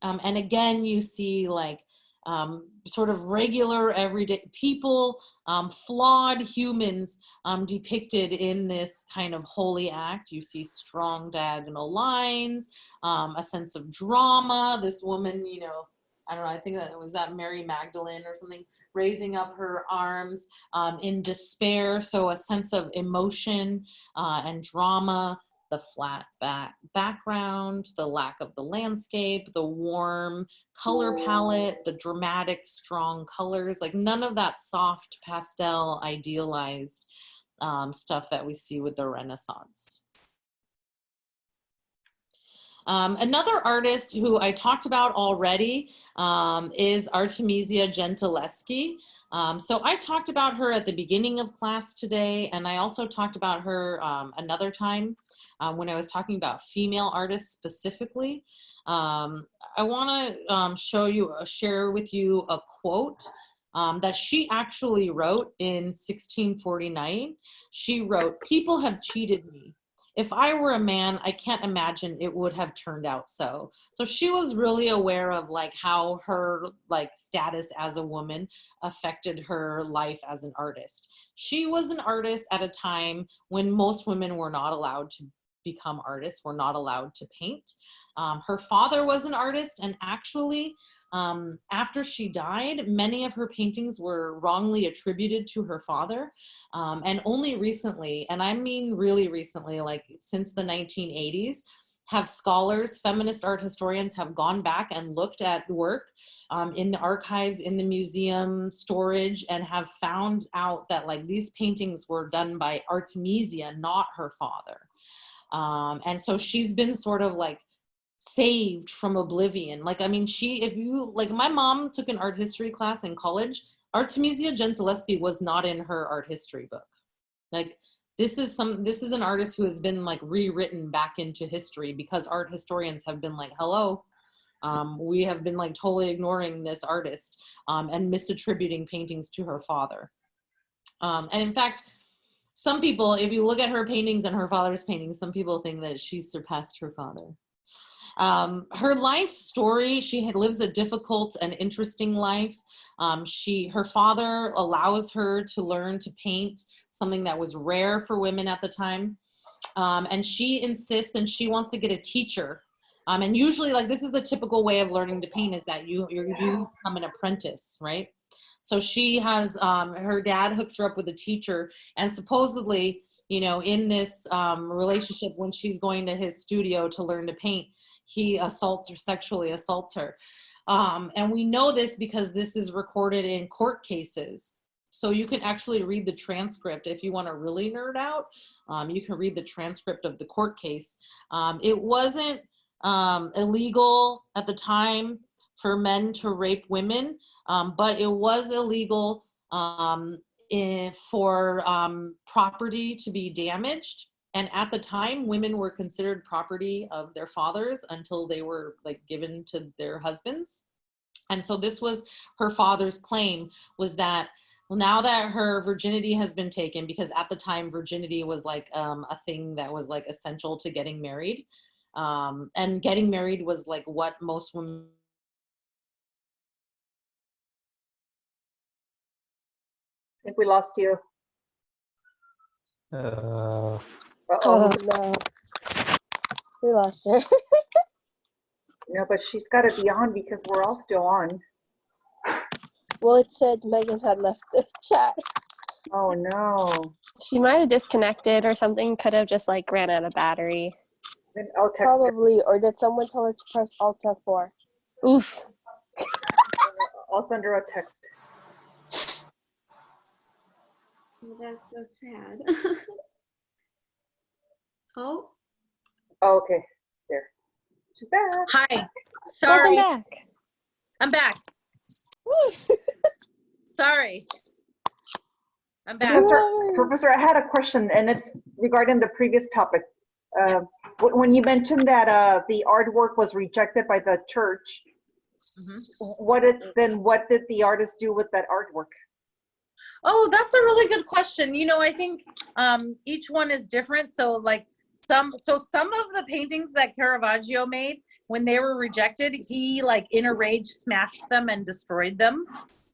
Um, and again you see like um, sort of regular everyday people um, flawed humans um, depicted in this kind of holy act. You see strong diagonal lines um, a sense of drama. This woman you know I don't know, I think that it was that Mary Magdalene or something, raising up her arms um, in despair. So a sense of emotion uh, and drama, the flat back background, the lack of the landscape, the warm color palette, the dramatic, strong colors, like none of that soft pastel idealized um, stuff that we see with the Renaissance. Um, another artist who I talked about already um, is Artemisia Gentileschi. Um, so I talked about her at the beginning of class today, and I also talked about her um, another time um, when I was talking about female artists specifically. Um, I want to show you, uh, share with you a quote that she actually wrote in 1649. She wrote, people have cheated me if I were a man, I can't imagine it would have turned out so. So she was really aware of like how her like status as a woman affected her life as an artist. She was an artist at a time when most women were not allowed to become artists, were not allowed to paint. Um, her father was an artist and actually um, after she died, many of her paintings were wrongly attributed to her father. Um, and only recently, and I mean really recently, like since the 1980s, have scholars, feminist art historians have gone back and looked at work um, in the archives, in the museum storage, and have found out that like these paintings were done by Artemisia, not her father. Um, and so she's been sort of like saved from oblivion. Like, I mean, she, if you, like, my mom took an art history class in college. Artemisia Gentileschi was not in her art history book. Like, this is some, this is an artist who has been like rewritten back into history because art historians have been like, hello, um, we have been like totally ignoring this artist um, and misattributing paintings to her father. Um, and in fact, some people, if you look at her paintings and her father's paintings, some people think that she's surpassed her father. Um, her life story, she had, lives a difficult and interesting life. Um, she, her father allows her to learn to paint, something that was rare for women at the time. Um, and she insists and she wants to get a teacher. Um, and usually like this is the typical way of learning to paint is that you, you become an apprentice, right? So she has, um, her dad hooks her up with a teacher and supposedly, you know, in this um, relationship when she's going to his studio to learn to paint, he assaults or sexually assaults her. Um, and we know this because this is recorded in court cases. So you can actually read the transcript if you want to really nerd out. Um, you can read the transcript of the court case. Um, it wasn't um, illegal at the time for men to rape women, um, but it was illegal um, in, for property to be damaged and at the time women were considered property of their fathers until they were like given to their husbands and so this was her father's claim was that well now that her virginity has been taken because at the time virginity was like um, a thing that was like essential to getting married um, and getting married was like what most women I think we lost you. Uh, Uh-oh. Oh no. We lost her. no, but she's got to be on because we're all still on. Well, it said Megan had left the chat. Oh no. She might have disconnected or something. Could have just like ran out of battery. Then I'll text her. Probably, or did someone tell her to press Alt F4? Oof. I'll send her a text. Oh, that's so sad. oh, Oh, okay. There. She's back. Hi. Welcome Sorry. back. I'm back. Sorry. I'm back. Professor, Professor, I had a question, and it's regarding the previous topic. Uh, When you mentioned that uh, the artwork was rejected by the church, Mhm. what did, then what did the artist do with that artwork? Oh, that's a really good question. You know, I think um, each one is different. So, like some, so some of the paintings that Caravaggio made when they were rejected, he like in a rage smashed them and destroyed them.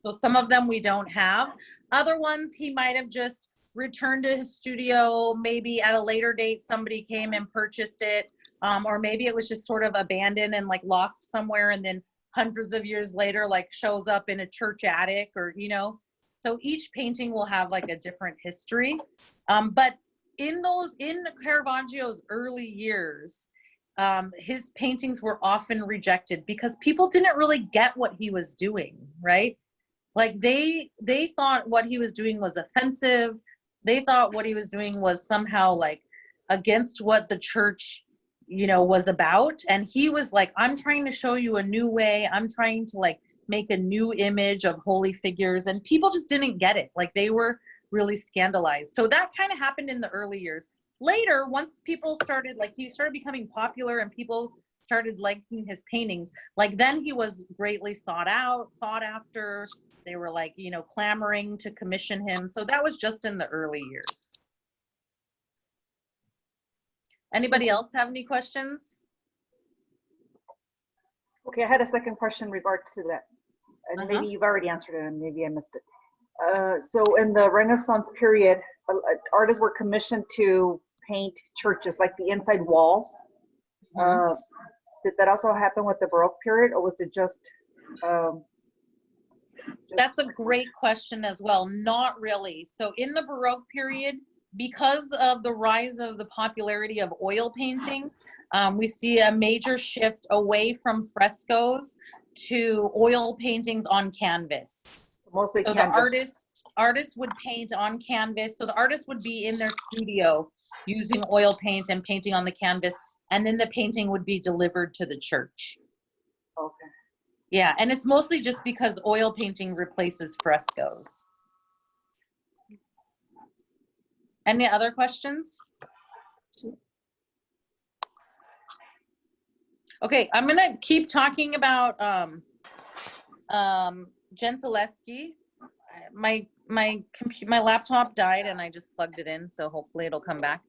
So some of them we don't have. Other ones he might have just returned to his studio. Maybe at a later date, somebody came and purchased it, um, or maybe it was just sort of abandoned and like lost somewhere, and then hundreds of years later, like shows up in a church attic, or you know. So each painting will have like a different history. Um, but in those, in Caravaggio's early years, um, his paintings were often rejected because people didn't really get what he was doing, right? Like they they thought what he was doing was offensive. They thought what he was doing was somehow like against what the church, you know, was about. And he was like, I'm trying to show you a new way. I'm trying to like make a new image of holy figures and people just didn't get it like they were really scandalized so that kind of happened in the early years later once people started like he started becoming popular and people started liking his paintings like then he was greatly sought out sought after they were like you know clamoring to commission him so that was just in the early years anybody else have any questions Okay, I had a second question in regards to that. And Uh-huh. maybe you've already answered it and maybe I missed it. Uh, So in the Renaissance period, uh, artists were commissioned to paint churches, like the inside walls. Mhm. Uh, Did that also happen with the Baroque period or was it just? um, just- That's a great question as well. Not really. So in the Baroque period, because of the rise of the popularity of oil painting, um, we see a major shift away from frescoes to oil paintings on canvas. Mostly So the canvas. artists artists would paint on canvas. So the artist would be in their studio using oil paint and painting on the canvas, and then the painting would be delivered to the church. Okay. Yeah, and it's mostly just because oil painting replaces frescoes. Any other questions? Okay, I'm gonna keep talking about um, um, Gentileschi. My my my laptop died and I just plugged it in, so hopefully it'll come back.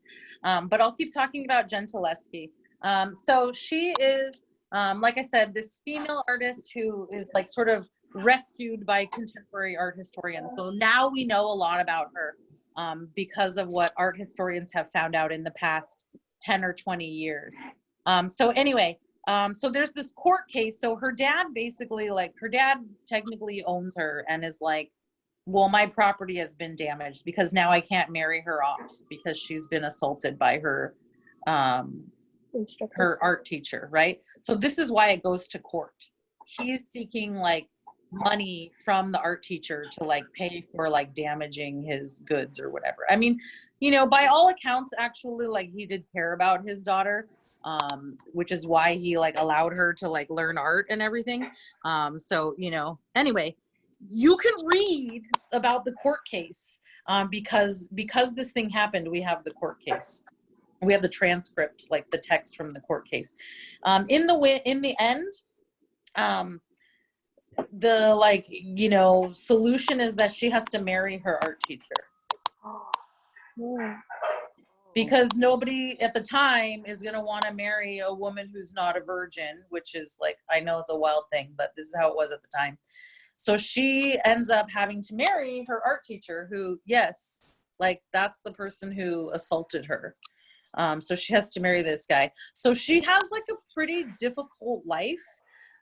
Um, but I'll keep talking about Gentileschi. Um, so she is um, like I said, this female artist who is like sort of rescued by contemporary art historians. So now we know a lot about her um, because of what art historians have found out in the past 10 or 20 years. Um, so anyway, um, so there's this court case. So her dad basically like her dad technically owns her and is like, well, my property has been damaged because now I can't marry her off because she's been assaulted by her um, Instructor. her art teacher, right? So this is why it goes to court. He's seeking like money from the art teacher to like pay for like damaging his goods or whatever. I mean, you know, by all accounts, actually, like he did care about his daughter, um, which is why he like allowed her to like learn art and everything. Um, so you know, anyway, you can read about the court case um, because because this thing happened. We have the court case we have the transcript like the text from the court case um, in the in the end um, the like you know solution is that she has to marry her art teacher Yeah. Because nobody at the time is going to want to marry a woman who's not a virgin which is like i know it's a wild thing but this is how it was at the time so she ends up having to marry her art teacher who yes like that's the person who assaulted her Um, so she has to marry this guy. So she has like a pretty difficult life.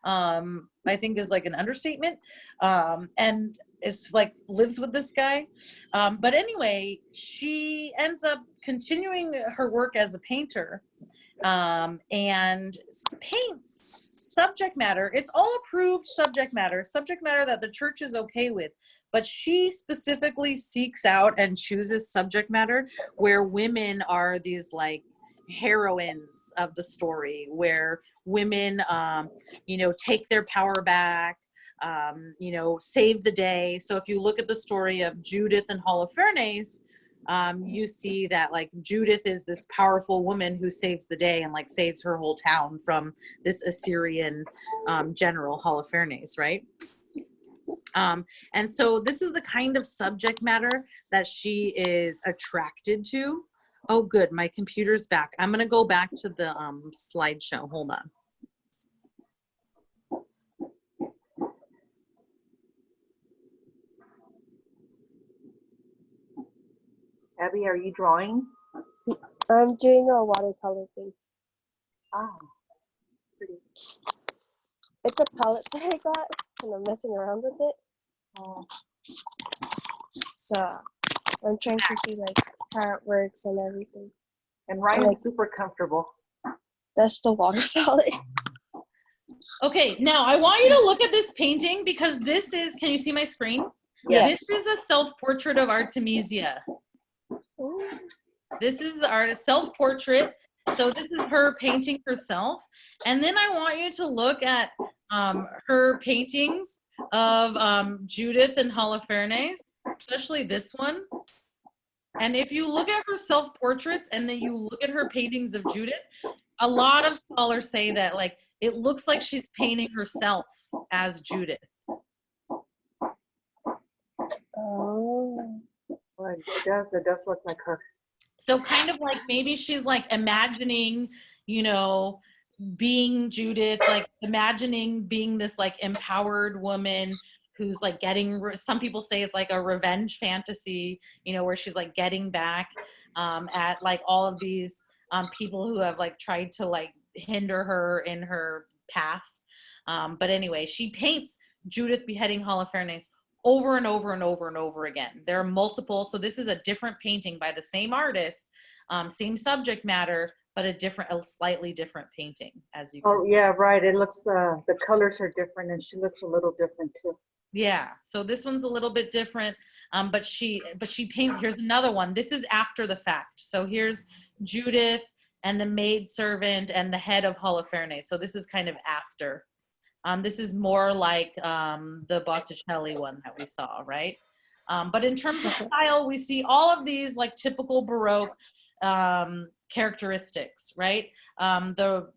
Um, I think is like an understatement. Um, and is like lives with this guy. Um, but anyway, she ends up continuing her work as a painter um, and paints subject matter. It's all approved subject matter, subject matter that the church is okay with. But she specifically seeks out and chooses subject matter where women are these like heroines of the story, where women, um, you know, take their power back, um, you know, save the day. So if you look at the story of Judith and Holofernes, um, you see that like Judith is this powerful woman who saves the day and like saves her whole town from this Assyrian um, general Holofernes, right? Um, and so this is the kind of subject matter that she is attracted to. Oh, good, my computer's back. I'm gonna go back to the um, slideshow. Hold on. Abby, are you drawing? I'm doing a watercolor thing. Oh, pretty. It's a palette that I got and I'm messing around with it. Oh, So I'm trying to see like how it works and everything. and Ryan's super comfortable. That's the water palette. Okay, now I want you to look at this painting because this is, can you see my screen? Yes. This is a self-portrait of Artemisia. This is the artist self-portrait. So this is her painting herself. And then I want you to look at um, her paintings of um, Judith and Holofernes, especially this one. And if you look at her self-portraits and then you look at her paintings of Judith, a lot of scholars say that like it looks like she's painting herself as Judith. It does, it does look like her. So kind of like maybe she's like imagining, you know, being Judith, like imagining being this like empowered woman who's like getting some people say it's like a revenge fantasy, you know, where she's like getting back um, at like all of these um, people who have like tried to like hinder her in her path. Um, but anyway, she paints Judith beheading Holofernes over and over and over and over again. There are multiple, so this is a different painting by the same artist, um, same subject matter, but a different, a slightly different painting, as you Oh, yeah, right. It looks, uh, the colors are different and she looks a little different too. Yeah, so this one's a little bit different, um, but she but she paints. Here's another one. This is after the fact. So here's Judith and the maid servant and the head of Holofernes. So this is kind of after. Um, this is more like um, the Botticelli one that we saw, right? Um, but in terms of style, we see all of these like typical Baroque um, characteristics, right? Um, the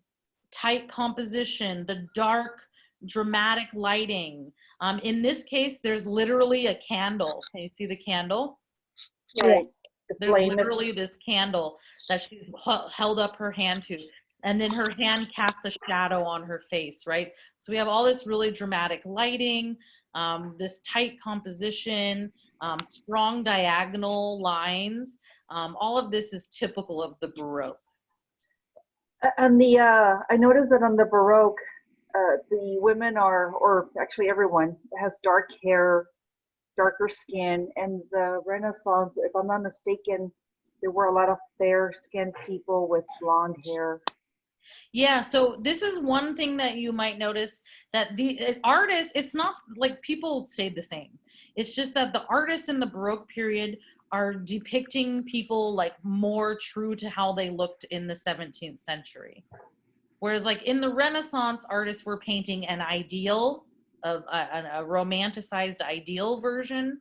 tight composition, the dark, dramatic lighting. Um, in this case, there's literally a candle. Can you see the candle? Right. The There's literally this candle that she's held up her hand to. And then her hand casts a shadow on her face, right? So we have all this really dramatic lighting, um, this tight composition, um, strong diagonal lines. Um, all of this is typical of the Baroque. And the, uh, I noticed that on the Baroque, uh, the women are, or actually everyone has dark hair, darker skin, and the Renaissance, if I'm not mistaken, there were a lot of fair-skinned people with blonde hair. Yeah, so this is one thing that you might notice that the uh, artists, it's not like people stayed the same. It's just that the artists in the Baroque period are depicting people like more true to how they looked in the 17th century. Whereas like in the Renaissance, artists were painting an ideal, of a- a romanticized ideal version,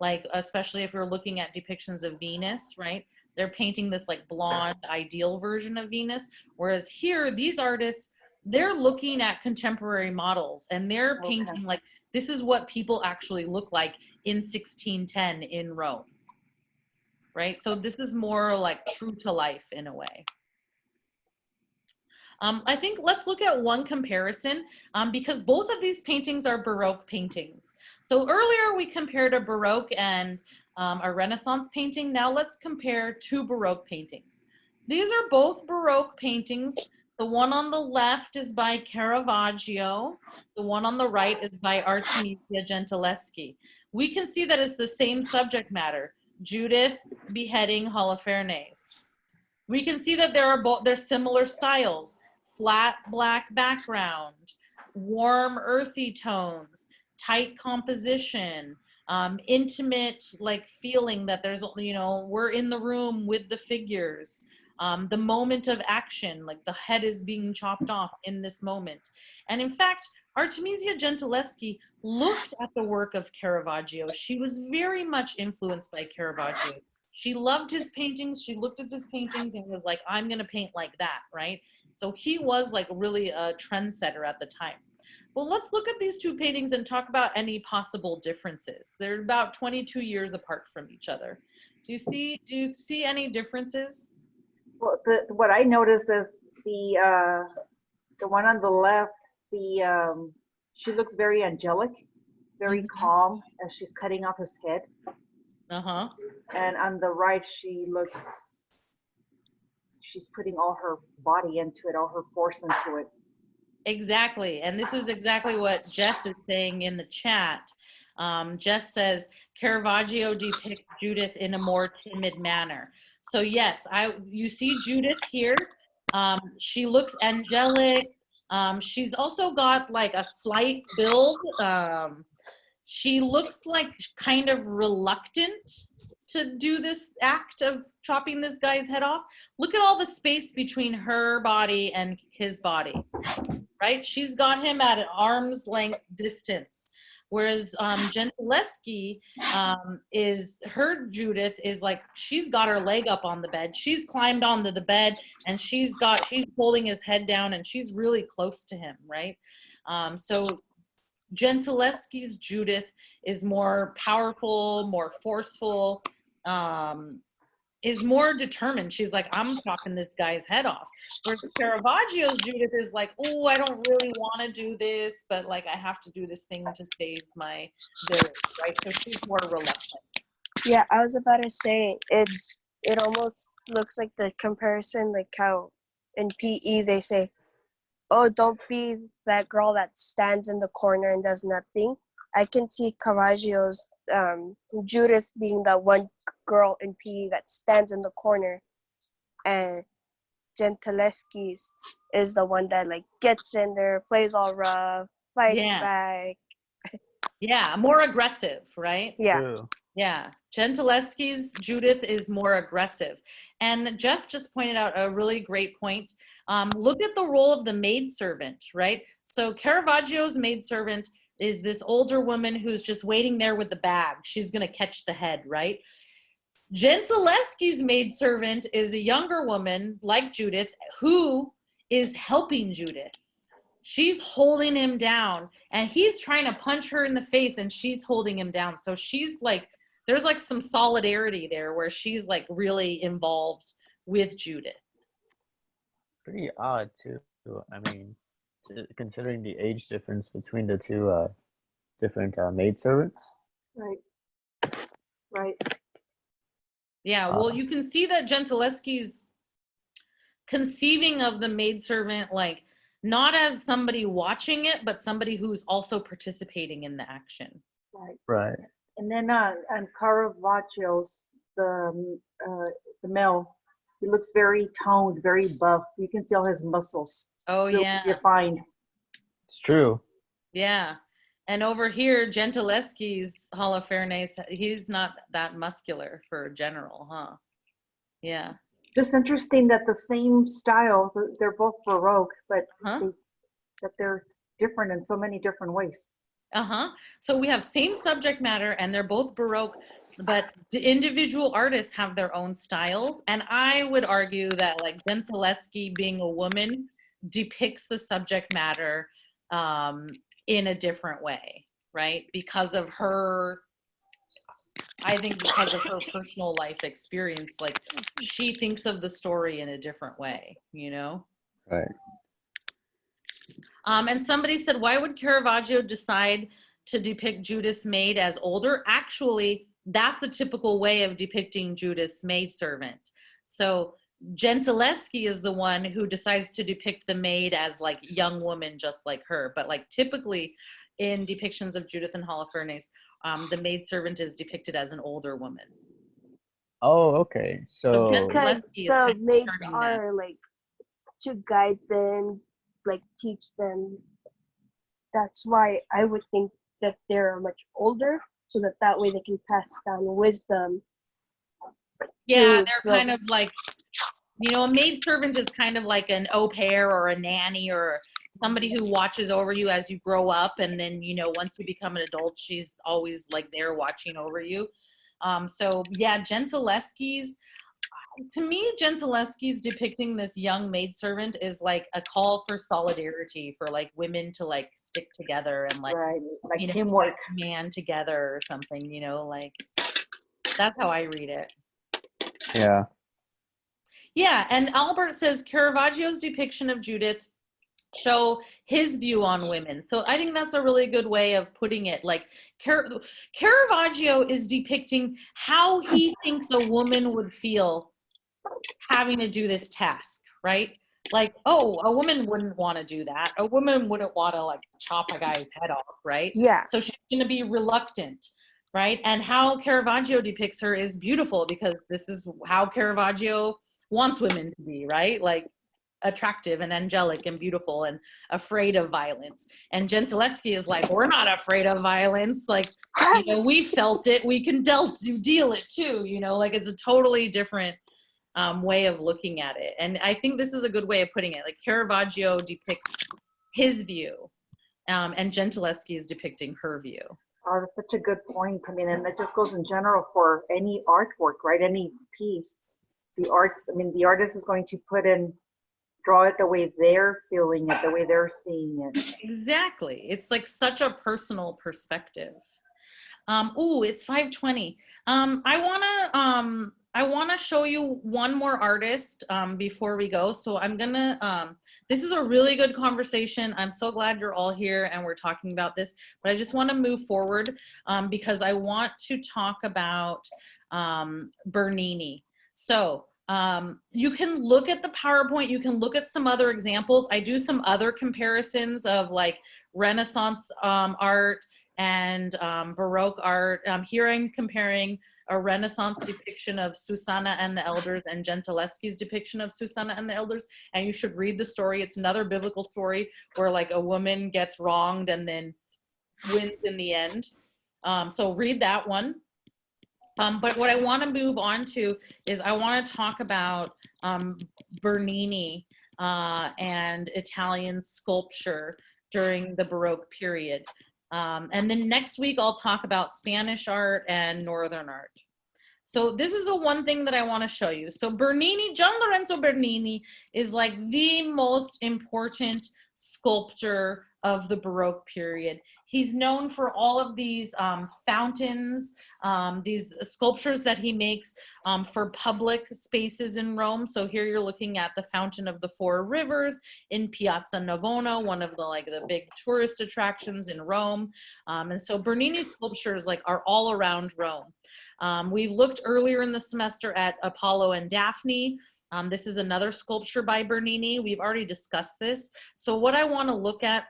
like especially if you're looking at depictions of Venus, right? They're painting this like blonde ideal version of Venus. Whereas here, these artists, they're looking at contemporary models and they're Okay. painting like this is what people actually look like in 1610 in Rome. Right? So this is more like true to life in a way. Um, I think let's look at one comparison um, because both of these paintings are Baroque paintings. So earlier we compared a Baroque and um, a Renaissance painting. Now let's compare two Baroque paintings. These are both Baroque paintings. The one on the left is by Caravaggio. The one on the right is by Artemisia Gentileschi. We can see that it's the same subject matter. Judith beheading Holofernes. We can see that there are both, there's similar styles. Flat black background, warm earthy tones, tight composition, um, intimate like feeling that there's, you know, we're in the room with the figures um, the moment of action, like the head is being chopped off in this moment. And in fact, Artemisia Gentileschi looked at the work of Caravaggio. She was very much influenced by Caravaggio. She loved his paintings. She looked at his paintings and was like, I'm going to paint like that, right? So he was like really a trendsetter at the time. Well, let's look at these two paintings and talk about any possible differences. They're about 22 years apart from each other. Do you see, do you see any differences? Well, the, what I noticed is the, uh, the one on the left, the, um, she looks very angelic, very Mhm. calm as she's cutting off his head. Uh-huh. And on the right, she looks, she's putting all her body into it, all her force into it. Exactly. And this is exactly what Jess is saying in the chat. Um, Jess says Caravaggio depicts Judith in a more timid manner. So yes, I you see Judith here. Um, she looks angelic. Um, she's also got like a slight build. Um, she looks like kind of reluctant to do this act of chopping this guy's head off. Look at all the space between her body and his body right? She's got him at an arm's length distance. Whereas um, Gentileschi um, is her Judith is like she's got her leg up on the bed. She's climbed onto the bed and she's got she's holding his head down and she's really close to him, right? Um, so Gentileschi's Judith is more powerful, more forceful, um, is more determined. She's like, I'm chopping this guy's head off. Whereas Caravaggio's Judith is like, oh, I don't really want to do this, but like I have to do this thing to save my village, right? So she's more reluctant. Yeah, I was about to say it's it almost looks like the comparison like how in PE they say, "Oh, don't be that girl that stands in the corner and does nothing." I can see Caravaggio's um, Judith being that one girl in PE that stands in the corner, and Gentileschi's is the one that like gets in there, plays all rough, fights Yeah. back. Yeah, more aggressive, right? Yeah. True. Yeah, Gentileschi's Judith is more aggressive. And Jess just pointed out a really great point. Um, look at the role of the maidservant, right? So Caravaggio's maidservant is this older woman who's just waiting there with the bag. She's going to catch the head, right? Gentileschi's maidservant is a younger woman like Judith who is helping Judith. She's holding him down and he's trying to punch her in the face and she's holding him down. So she's like, there's like some solidarity there where she's like really involved with Judith. Pretty odd too. I mean, considering the age difference between the two uh, different uh, maidservants. Right. Right. Yeah, well, Uh, you can see that Gentileschi's conceiving of the maidservant like not as somebody watching it, but somebody who's also participating in the action. Right. Right. And then uh, on Caravaggio's, the um, uh, the male, he looks very toned, very buff. You can see all his muscles. Oh real yeah, Defined. It's true. yeah. And over here, Gentileschi's Holofernes, he's not that muscular for a general, huh? Yeah. Just interesting that the same style, they're both Baroque, but Huh? they, that they're different in so many different ways. Uh-huh. So we have same subject matter and they're both Baroque, but the individual artists have their own style. And I would argue that like Gentileschi being a woman depicts the subject matter um, in a different way, right? Because of her, I think because of her personal life experience, like she thinks of the story in a different way, you know? Right. Um, and somebody said, why would Caravaggio decide to depict Judas maid as older? Actually, that's the typical way of depicting Judith's maidservant. So Gentileschi is the one who decides to depict the maid as like young woman just like her. But like typically in depictions of Judith and Holofernes, um, the maid servant is depicted as an older woman. Oh, okay. So Gen- because Leslie kind the of maids starting that. are like to guide them, like teach them. That's why I would think that they're much older, so that that way they can pass down wisdom. Yeah, to they're the- kind of like, you know, a maid servant is kind of like an au pair or a nanny or somebody who watches over you as you grow up. And then, you know, once you become an adult, she's always like there watching over you. Um, so, yeah, Gentileschi's, to me, Gentileschi's depicting this young maidservant is like a call for solidarity for like women to like stick together and like Right, like you know, teamwork. man together or something, you know, like that's how I read it. yeah. Yeah, and Albert says Caravaggio's depiction of Judith show his view on women. So I think that's a really good way of putting it. Like Car- Caravaggio is depicting how he thinks a woman would feel having to do this task, right? Like, oh, a woman wouldn't want to do that. A woman wouldn't want to like chop a guy's head off, right? Yeah. So she's going to be reluctant, right? And how Caravaggio depicts her is beautiful because this is how Caravaggio wants women to be, right? Like attractive and angelic and beautiful and afraid of violence. And Gentileschi is like, we're not afraid of violence. Like, you know, we felt it. We can dealt deal it too. You know, like it's a totally different um, way of looking at it. And I think this is a good way of putting it. Like Caravaggio depicts his view, um, and Gentileschi is depicting her view. Oh, that's such a good point. I mean, and that just goes in general for any artwork, right? Any piece. The art, I mean, the artist is going to put in, draw it the way they're feeling it, the way they're seeing it. Exactly. It's like such a personal perspective. Um, oh, it's 520. Um, I wanna um I wanna show you one more artist um before we go. So I'm gonna um this is a really good conversation. I'm so glad you're all here and we're talking about this, but I just want to move forward um because I want to talk about um Bernini. So um, you can look at the PowerPoint, you can look at some other examples. I do some other comparisons of like Renaissance um, art and um, Baroque art. Um, here I'm comparing a Renaissance depiction of Susanna and the Elders and Gentileschi's depiction of Susanna and the Elders. And you should read the story. It's another biblical story where like a woman gets wronged and then wins in the end. Um, so read that one. Um, but what I want to move on to is I want to talk about um, Bernini uh, and Italian sculpture during the Baroque period. Um, and then next week I'll talk about Spanish art and Northern art. So this is the one thing that I want to show you. So Bernini, Gian Lorenzo Bernini is like the most important sculptor of the Baroque period. He's known for all of these um, fountains, um, these sculptures that he makes um, for public spaces in Rome. So here you're looking at the Fountain of the Four Rivers in Piazza Navona, one of the like the big tourist attractions in Rome. Um, and so Bernini's sculptures like are all around Rome. Um, we've looked earlier in the semester at Apollo and Daphne. Um, this is another sculpture by Bernini. We've already discussed this. So what I want to look at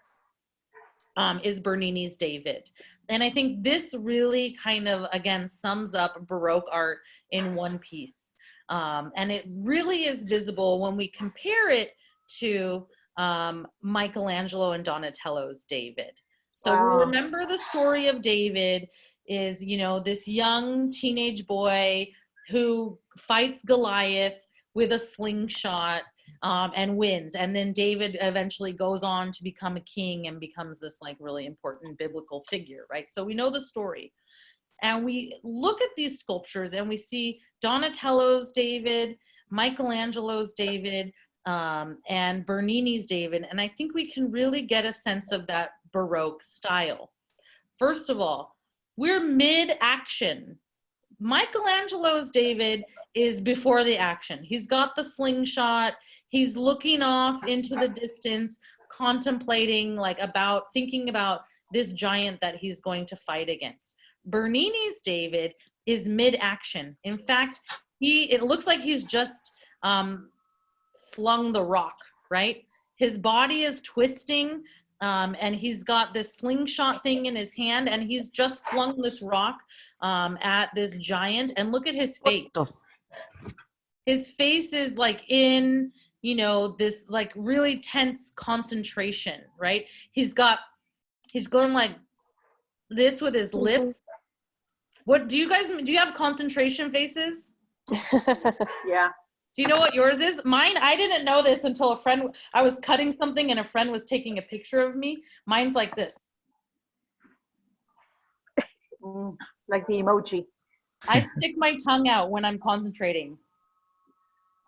um, is Bernini's David. And I think this really kind of, again, sums up Baroque art in one piece. Um, and it really is visible when we compare it to um, Michelangelo and Donatello's David. So Wow. remember the story of David is, you know, this young teenage boy who fights Goliath with a slingshot um, and wins. And then David eventually goes on to become a king and becomes this like really important biblical figure, right? So we know the story. And we look at these sculptures and we see Donatello's David, Michelangelo's David, um, and Bernini's David. And I think we can really get a sense of that Baroque style. First of all, we're mid action. Michelangelo's David is before the action. He's got the slingshot, he's looking off into the distance, contemplating, like, about thinking about this giant that he's going to fight against. Bernini's David is mid action. In fact, he it looks like he's just um, slung the rock, right? His body is twisting, um, and he's got this slingshot thing in his hand, and he's just flung this rock um, at this giant. And look at his face. His face is like in, you know, this like really tense concentration, right? He's got, he's going like this with his lips. What do you guys do? You have concentration faces? Yeah. Do you know what yours is? Mine, I didn't know this until a friend, I was cutting something and a friend was taking a picture of me. Mine's like this. Mm, like the emoji. I stick my tongue out when I'm concentrating.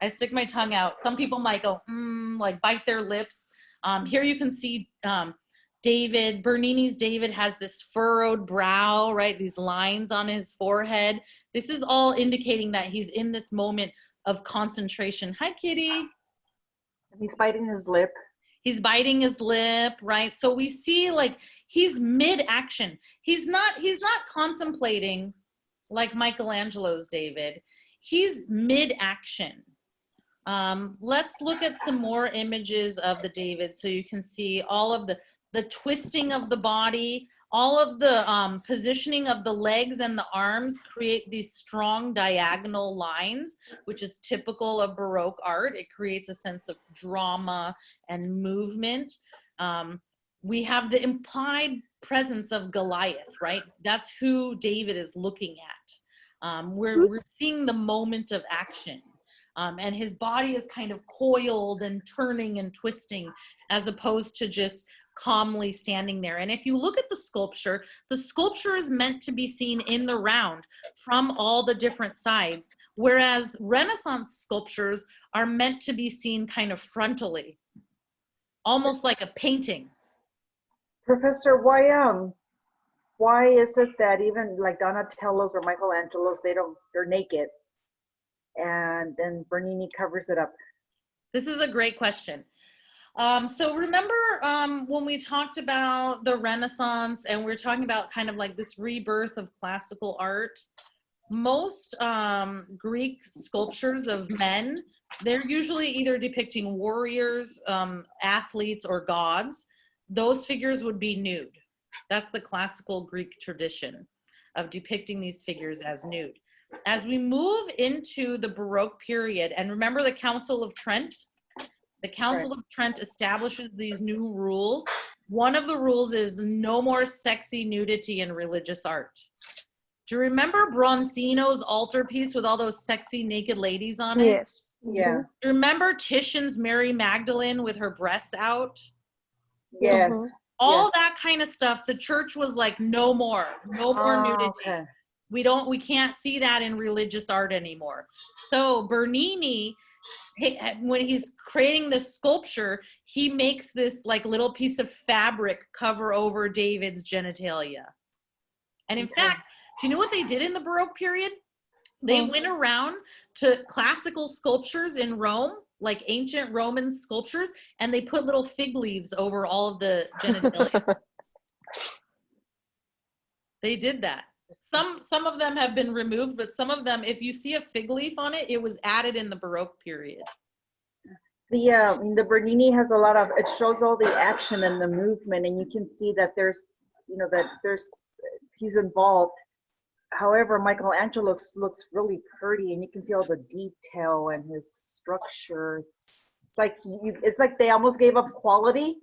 I stick my tongue out. Some people might go, mm, like bite their lips. Um, here you can see um, David, Bernini's David has this furrowed brow, right? These lines on his forehead. This is all indicating that he's in this moment of concentration. Hi, Kitty. He's biting his lip. he's biting his lip right so we see like he's mid action he's not he's not contemplating like michelangelo's david he's mid action um, let's look at some more images of the david so you can see all of the the twisting of the body all of the um, positioning of the legs and the arms create these strong diagonal lines, which is typical of Baroque art. It creates a sense of drama and movement. Um, we have the implied presence of Goliath, right? That's who David is looking at. Um, we're, we're seeing the moment of action. Um, and his body is kind of coiled and turning and twisting as opposed to just calmly standing there. And if you look at the sculpture, the sculpture is meant to be seen in the round from all the different sides, whereas Renaissance sculptures are meant to be seen kind of frontally, almost like a painting. Professor, why um, why is it that even like Donatello's or Michelangelo's, they don't, they're naked, and then Bernini covers it up? This is a great question. Um, so remember um, when we talked about the Renaissance and we are talking about kind of like this rebirth of classical art? Most um, Greek sculptures of men, they're usually either depicting warriors, um, athletes, or gods. Those figures would be nude. That's the classical Greek tradition of depicting these figures as nude. As we move into the Baroque period, and remember the Council of Trent, the Council of Trent establishes these new rules. One of the rules is no more sexy nudity in religious art. Do you remember Bronzino's altarpiece with all those sexy naked ladies on it? yes. Yeah. Do you remember Titian's Mary Magdalene with her breasts out? Yes. Mhm. All Yes. that kind of stuff. The church was like, no more, no more Oh, nudity. okay. we don't we can't see that in religious art anymore so bernini he- when he's creating this sculpture he makes this like little piece of fabric cover over david's genitalia and in Okay. fact do you know what they did in the baroque period they went around to classical sculptures in rome like ancient roman sculptures and they put little fig leaves over all of the genitalia They did that. Some some of them have been removed, but some of them, if you see a fig leaf on it, it was added in the Baroque period. The uh, the Bernini has a lot of. It shows all the action and the movement, and you can see that there's, you know, that there's he's involved. However, Michelangelo looks looks really pretty, and you can see all the detail and his structure. It's, it's like you. It's like they almost gave up quality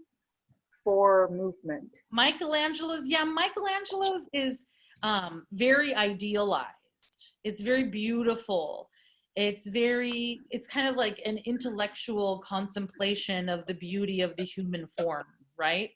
for movement. Michelangelo's, yeah, Michelangelo's is um, very idealized. It's very beautiful. It's very, it's kind of like an intellectual contemplation of the beauty of the human form, right?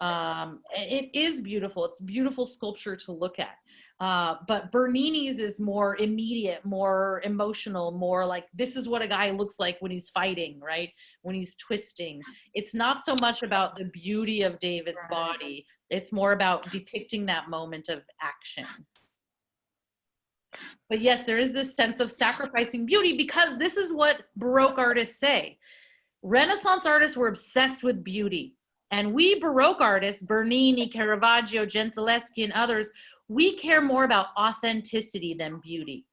Um, it is beautiful. It's beautiful sculpture to look at. Uh, but Bernini's is more immediate, more emotional, more like this is what a guy looks like when he's fighting, right? When he's twisting. It's not so much about the beauty of David's Right. body, it's more about depicting that moment of action. But yes, there is this sense of sacrificing beauty because this is what Baroque artists say. Renaissance artists were obsessed with beauty. And we Baroque artists, Bernini, Caravaggio, Gentileschi, and others, we care more about authenticity than beauty.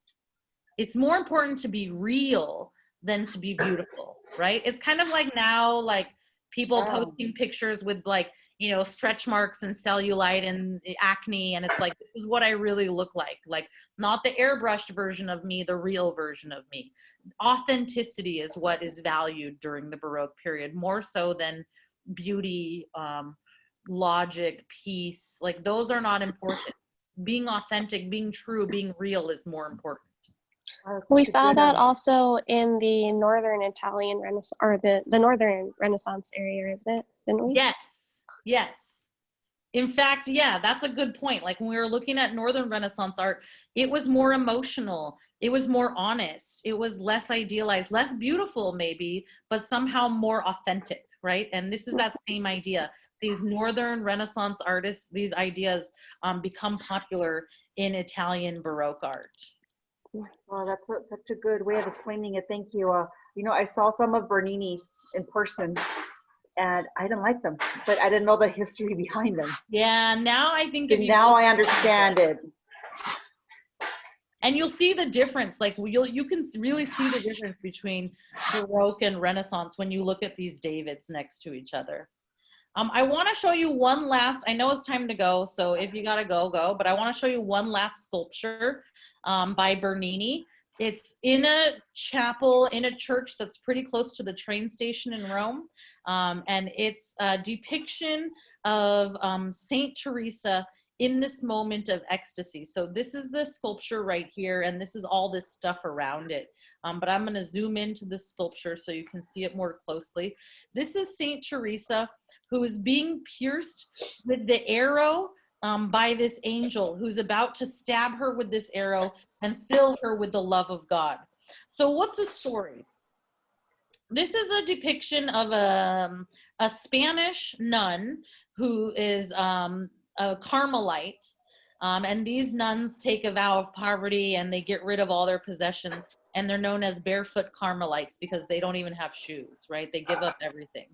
It's more important to be real than to be beautiful, right? It's kind of like now, like people posting pictures with like, you know, stretch marks and cellulite and acne. And it's like, this is what I really look like. Like, not the airbrushed version of me, the real version of me. Authenticity is what is valued during the Baroque period, more so than beauty, um, logic, peace. Like, those are not important. Being authentic, being true, being real is more important. We saw that also in the northern Italian Renaissance or the, the northern Renaissance area, isn't it? Didn't we? Yes, yes. In fact, yeah, that's a good point. Like when we were looking at Northern Renaissance art, it was more emotional, it was more honest, it was less idealized, less beautiful, maybe, but somehow more authentic, right? And this is that same idea. These Northern Renaissance artists, these ideas um, become popular in Italian Baroque art. Well, that's a, such a good way of explaining it. Thank you. Uh, you know, I saw some of Bernini's in person, and I didn't like them, but I didn't know the history behind them. Yeah, now I think So now I understand it. And you'll see the difference like you'll you can really see the difference between baroque and renaissance when you look at these davids next to each other. Um, i want to show you one last i know it's time to go so if you gotta go go but i want to show you one last sculpture um, by bernini. It's in a chapel in a church that's pretty close to the train station in rome um, and it's a depiction of um, saint teresa in this moment of ecstasy. So this is the sculpture right here, and this is all this stuff around it. Um, but I'm going to zoom into the sculpture so you can see it more closely. This is Saint Teresa, who is being pierced with the arrow um, by this angel, who's about to stab her with this arrow and fill her with the love of God. So what's the story? This is a depiction of a, a Spanish nun who is um, a Carmelite. Um, and these nuns take a vow of poverty and they get rid of all their possessions. And they're known as barefoot Carmelites because they don't even have shoes, right? They give up everything.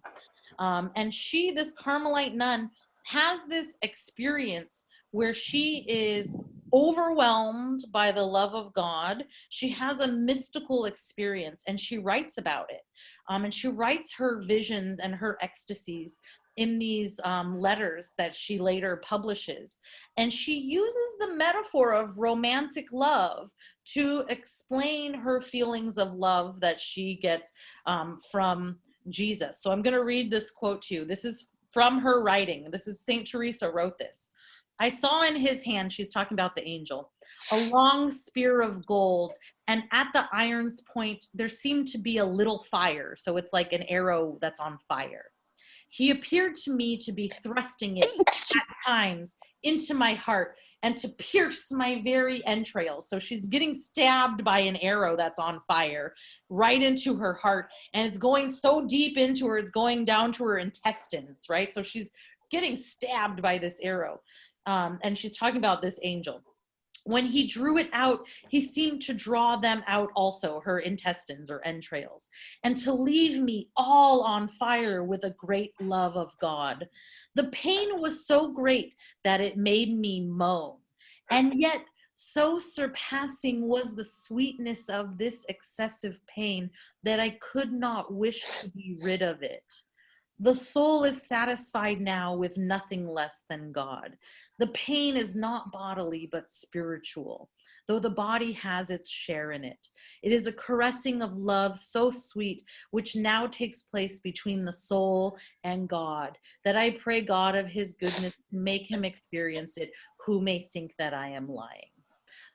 Um, and she, this Carmelite nun, has this experience where she is overwhelmed by the love of God. She has a mystical experience and she writes about it. Um, and she writes her visions and her ecstasies in these um, letters that she later publishes. And she uses the metaphor of romantic love to explain her feelings of love that she gets um, from Jesus. So I'm going to read this quote to you. This is from her writing. This is St. Teresa wrote this. I saw in his hand, she's talking about the angel, a long spear of gold, and at the iron's point, there seemed to be a little fire. So it's like an arrow that's on fire. He appeared to me to be thrusting it at times into my heart and to pierce my very entrails. So she's getting stabbed by an arrow that's on fire right into her heart. And it's going so deep into her, it's going down to her intestines, right? So she's getting stabbed by this arrow. Um, and she's talking about this angel when he drew it out, he seemed to draw them out also, her intestines or entrails, and to leave me all on fire with a great love of God. The pain was so great that it made me moan. And yet, so surpassing was the sweetness of this excessive pain that I could not wish to be rid of it. The soul is satisfied now with nothing less than God. The pain is not bodily, but spiritual, though the body has its share in it. It is a caressing of love so sweet, which now takes place between the soul and God, that I pray God of his goodness make him experience it, who may think that I am lying.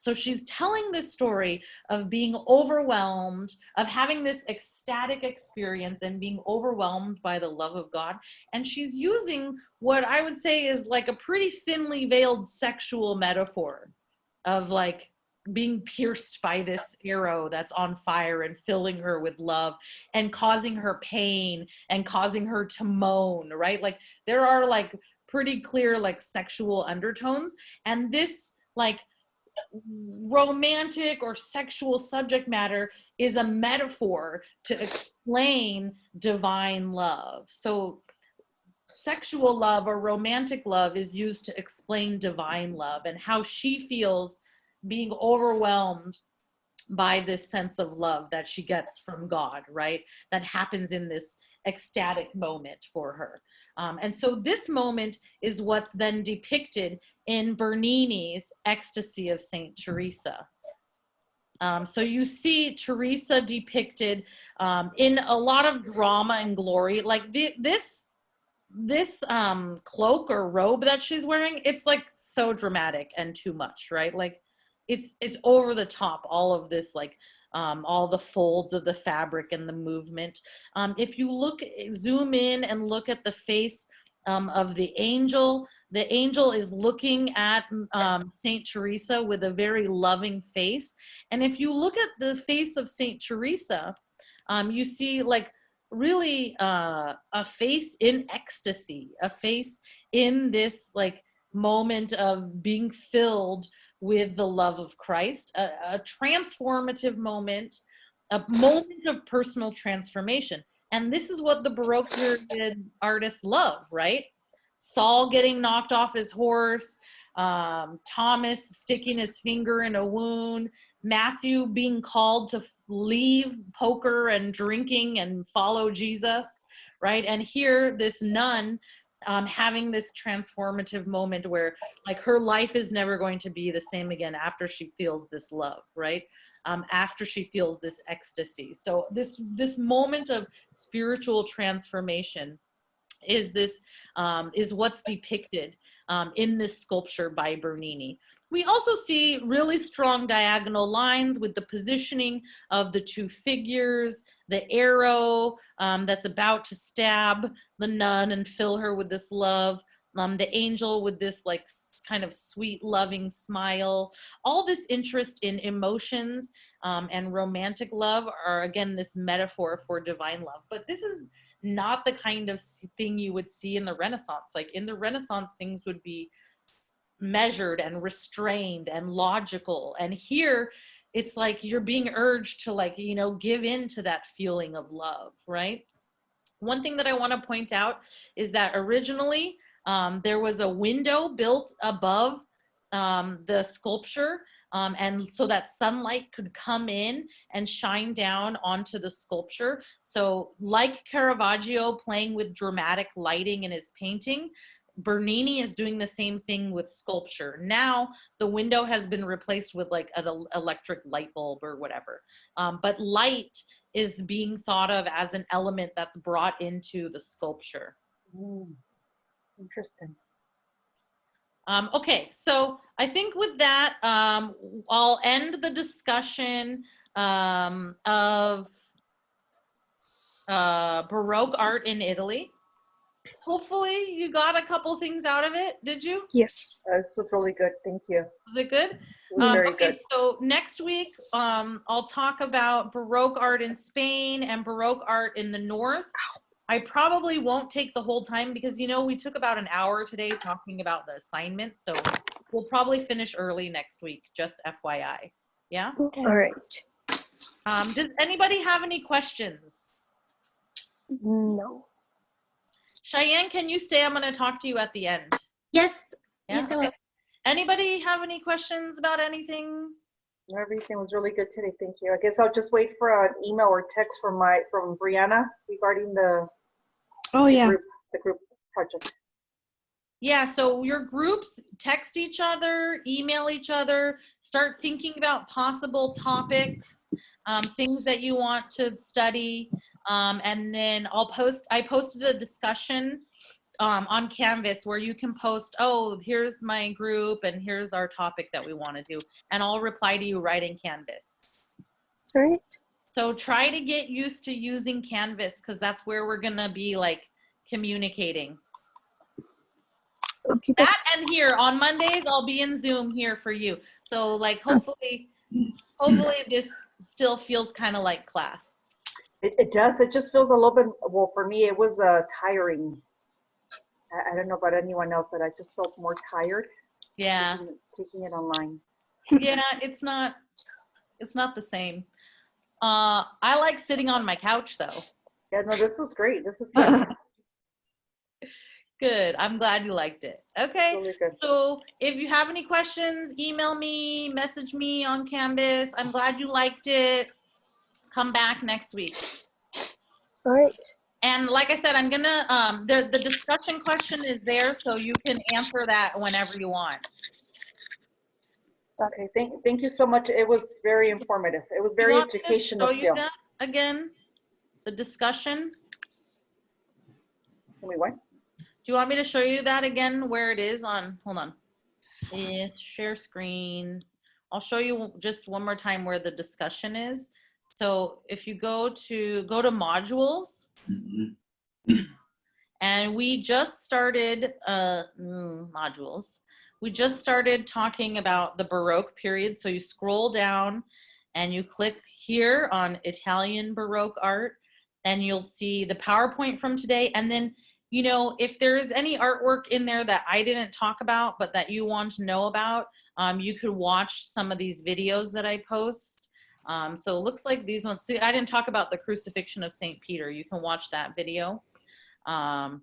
So she's telling this story of being overwhelmed, of having this ecstatic experience and being overwhelmed by the love of God. And she's using what I would say is like a pretty thinly veiled sexual metaphor of like being pierced by this arrow that's on fire and filling her with love and causing her pain and causing her to moan, right? Like there are like pretty clear like sexual undertones. And this like romantic or sexual subject matter is a metaphor to explain divine love. So sexual love or romantic love is used to explain divine love and how she feels being overwhelmed by this sense of love that she gets from God, right? That happens in this ecstatic moment for her. Um, and so this moment is what's then depicted in Bernini's Ecstasy of Saint Teresa. Um, so you see Teresa depicted um, in a lot of drama and glory. Like the, this, this um, cloak or robe that she's wearing, it's like so dramatic and too much, right? Like it's it's over the top. All of this, like um, all the folds of the fabric and the movement. Um, if you look, zoom in and look at the face um, of the angel, the angel is looking at um, Saint Teresa with a very loving face. And if you look at the face of Saint Teresa, um, you see like really uh, a face in ecstasy, a face in this like moment of being filled with the love of Christ, a, a transformative moment, a moment of personal transformation. And this is what the Baroque period artists love, right? Saul getting knocked off his horse, um, Thomas sticking his finger in a wound, Matthew being called to leave poker and drinking and follow Jesus, right? And here, this nun um, having this transformative moment where like her life is never going to be the same again after she feels this love right um, after she feels this ecstasy so this this moment of spiritual transformation is this um, is what's depicted um, in this sculpture by Bernini. We also see really strong diagonal lines with the positioning of the two figures, the arrow um, that's about to stab the nun and fill her with this love, um, the angel with this like kind of sweet, loving smile. All this interest in emotions um, and romantic love are again this metaphor for divine love. But this is not the kind of thing you would see in the Renaissance. Like in the Renaissance, things would be measured and restrained and logical. And here, it's like you're being urged to like, you know, give in to that feeling of love, right? One thing that I want to point out is that originally um, there was a window built above um, the sculpture um, and so that sunlight could come in and shine down onto the sculpture. So like Caravaggio playing with dramatic lighting in his painting, Bernini is doing the same thing with sculpture. Now the window has been replaced with like an electric light bulb or whatever. Um, but light is being thought of as an element that's brought into the sculpture. Mm, interesting. Um, okay, so I think with that, um, I'll end the discussion um, of uh, Baroque art in Italy. Hopefully you got a couple things out of it, did you? Yes. Uh, this was really good. Thank you. Was it good? It was Um, very okay, good. so next week, um, I'll talk about Baroque art in Spain and Baroque art in the North. I probably won't take the whole time because, you know, we took about an hour today talking about the assignment. So we'll probably finish early next week, just FYI. Yeah? All right. Um, does anybody have any questions? No. Cheyenne, can you stay? I'm going to talk to you at the end. Yes. Yeah? Yes, I will. Okay. Anybody have any questions about anything? Everything was really good today. Thank you. I guess I'll just wait for an email or text from my, from Brianna regarding the Oh yeah. group, the group project. Yeah, so your groups text each other, email each other, start thinking about possible topics, um, things that you want to study. Um, and then I'll post, I posted a discussion um, on Canvas where you can post, oh, here's my group and here's our topic that we want to do. And I'll reply to you right in Canvas. Right. So try to get used to using Canvas because that's where we're going to be like communicating. Okay. that and here on mondays i'll be in zoom here for you so like hopefully hopefully this still feels kind of like class It, it does. It just feels a little bit, well, for me, it was uh, tiring. I, I don't know about anyone else, but I just felt more tired yeah taking, taking it online. yeah it's not it's not the same uh i like sitting on my couch though Yeah, no, this was great. This is good. Good. I'm glad you liked it. Okay. Really. So if you have any questions, email me, message me on Canvas. I'm glad you liked it. Come back next week. All right. And like I said, I'm gonna, um, the, the discussion question is there, so you can answer that whenever you want. Okay, thank, thank you so much. It was very informative. It was very want educational show you still. that Again, the discussion. Can we what? Do you want me to show you that again, where it is on, hold on. Yes, share screen. I'll show you just one more time where the discussion is. So if you go to, go to modules. And we just started, uh, mm, modules. We just started talking about the Baroque period. So you scroll down and you click here on Italian Baroque art and you'll see the PowerPoint from today. And then you know, if there's any artwork in there that I didn't talk about, but that you want to know about, um, you could watch some of these videos that I post. Um, so it looks like these ones, see, I didn't talk about the crucifixion of St. Peter. You can watch that video. Um,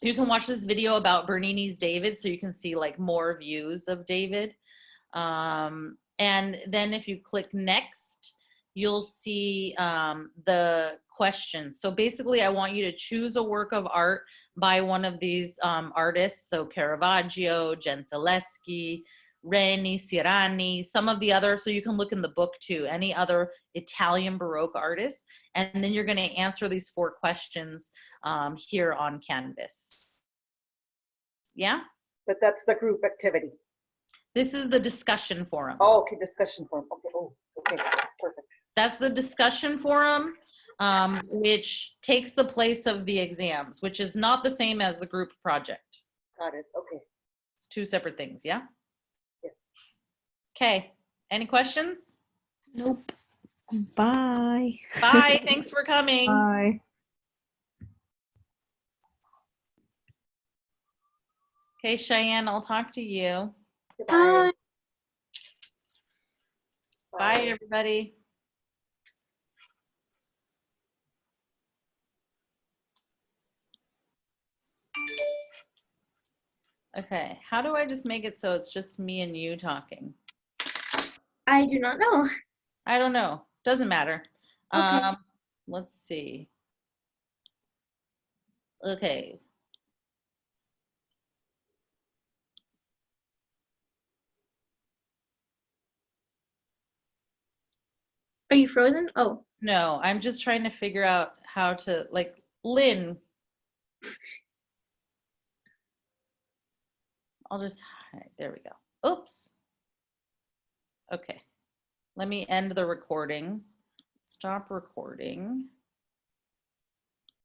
you can watch this video about Bernini's David, so you can see like more views of David. Um, and then if you click next, you'll see um, the questions. So basically, I want you to choose a work of art by one of these um, artists. So Caravaggio, Gentileschi, Reni, Sirani, some of the other, so you can look in the book too, any other Italian Baroque artists. And then you're going to answer these four questions um, here on Canvas. Yeah? But that's the group activity. This is the discussion forum. Oh, okay, discussion forum. Okay, oh, okay, perfect. That's the discussion forum, um, which takes the place of the exams, which is not the same as the group project. Got it, okay. It's two separate things, yeah? Yes. Okay, any questions? Nope. Bye. Bye, thanks for coming. Bye. Okay, Cheyenne, I'll talk to you. Goodbye. Bye, everybody. Okay, how do I just make it so it's just me and you talking? I do not know. I don't know. Doesn't matter. Okay. Um, let's see. Okay. Are you frozen? Oh, No, I'm just trying to figure out how to like Lynn. I'll just hide. There we go. Oops. Okay. Let me end the recording. Stop recording.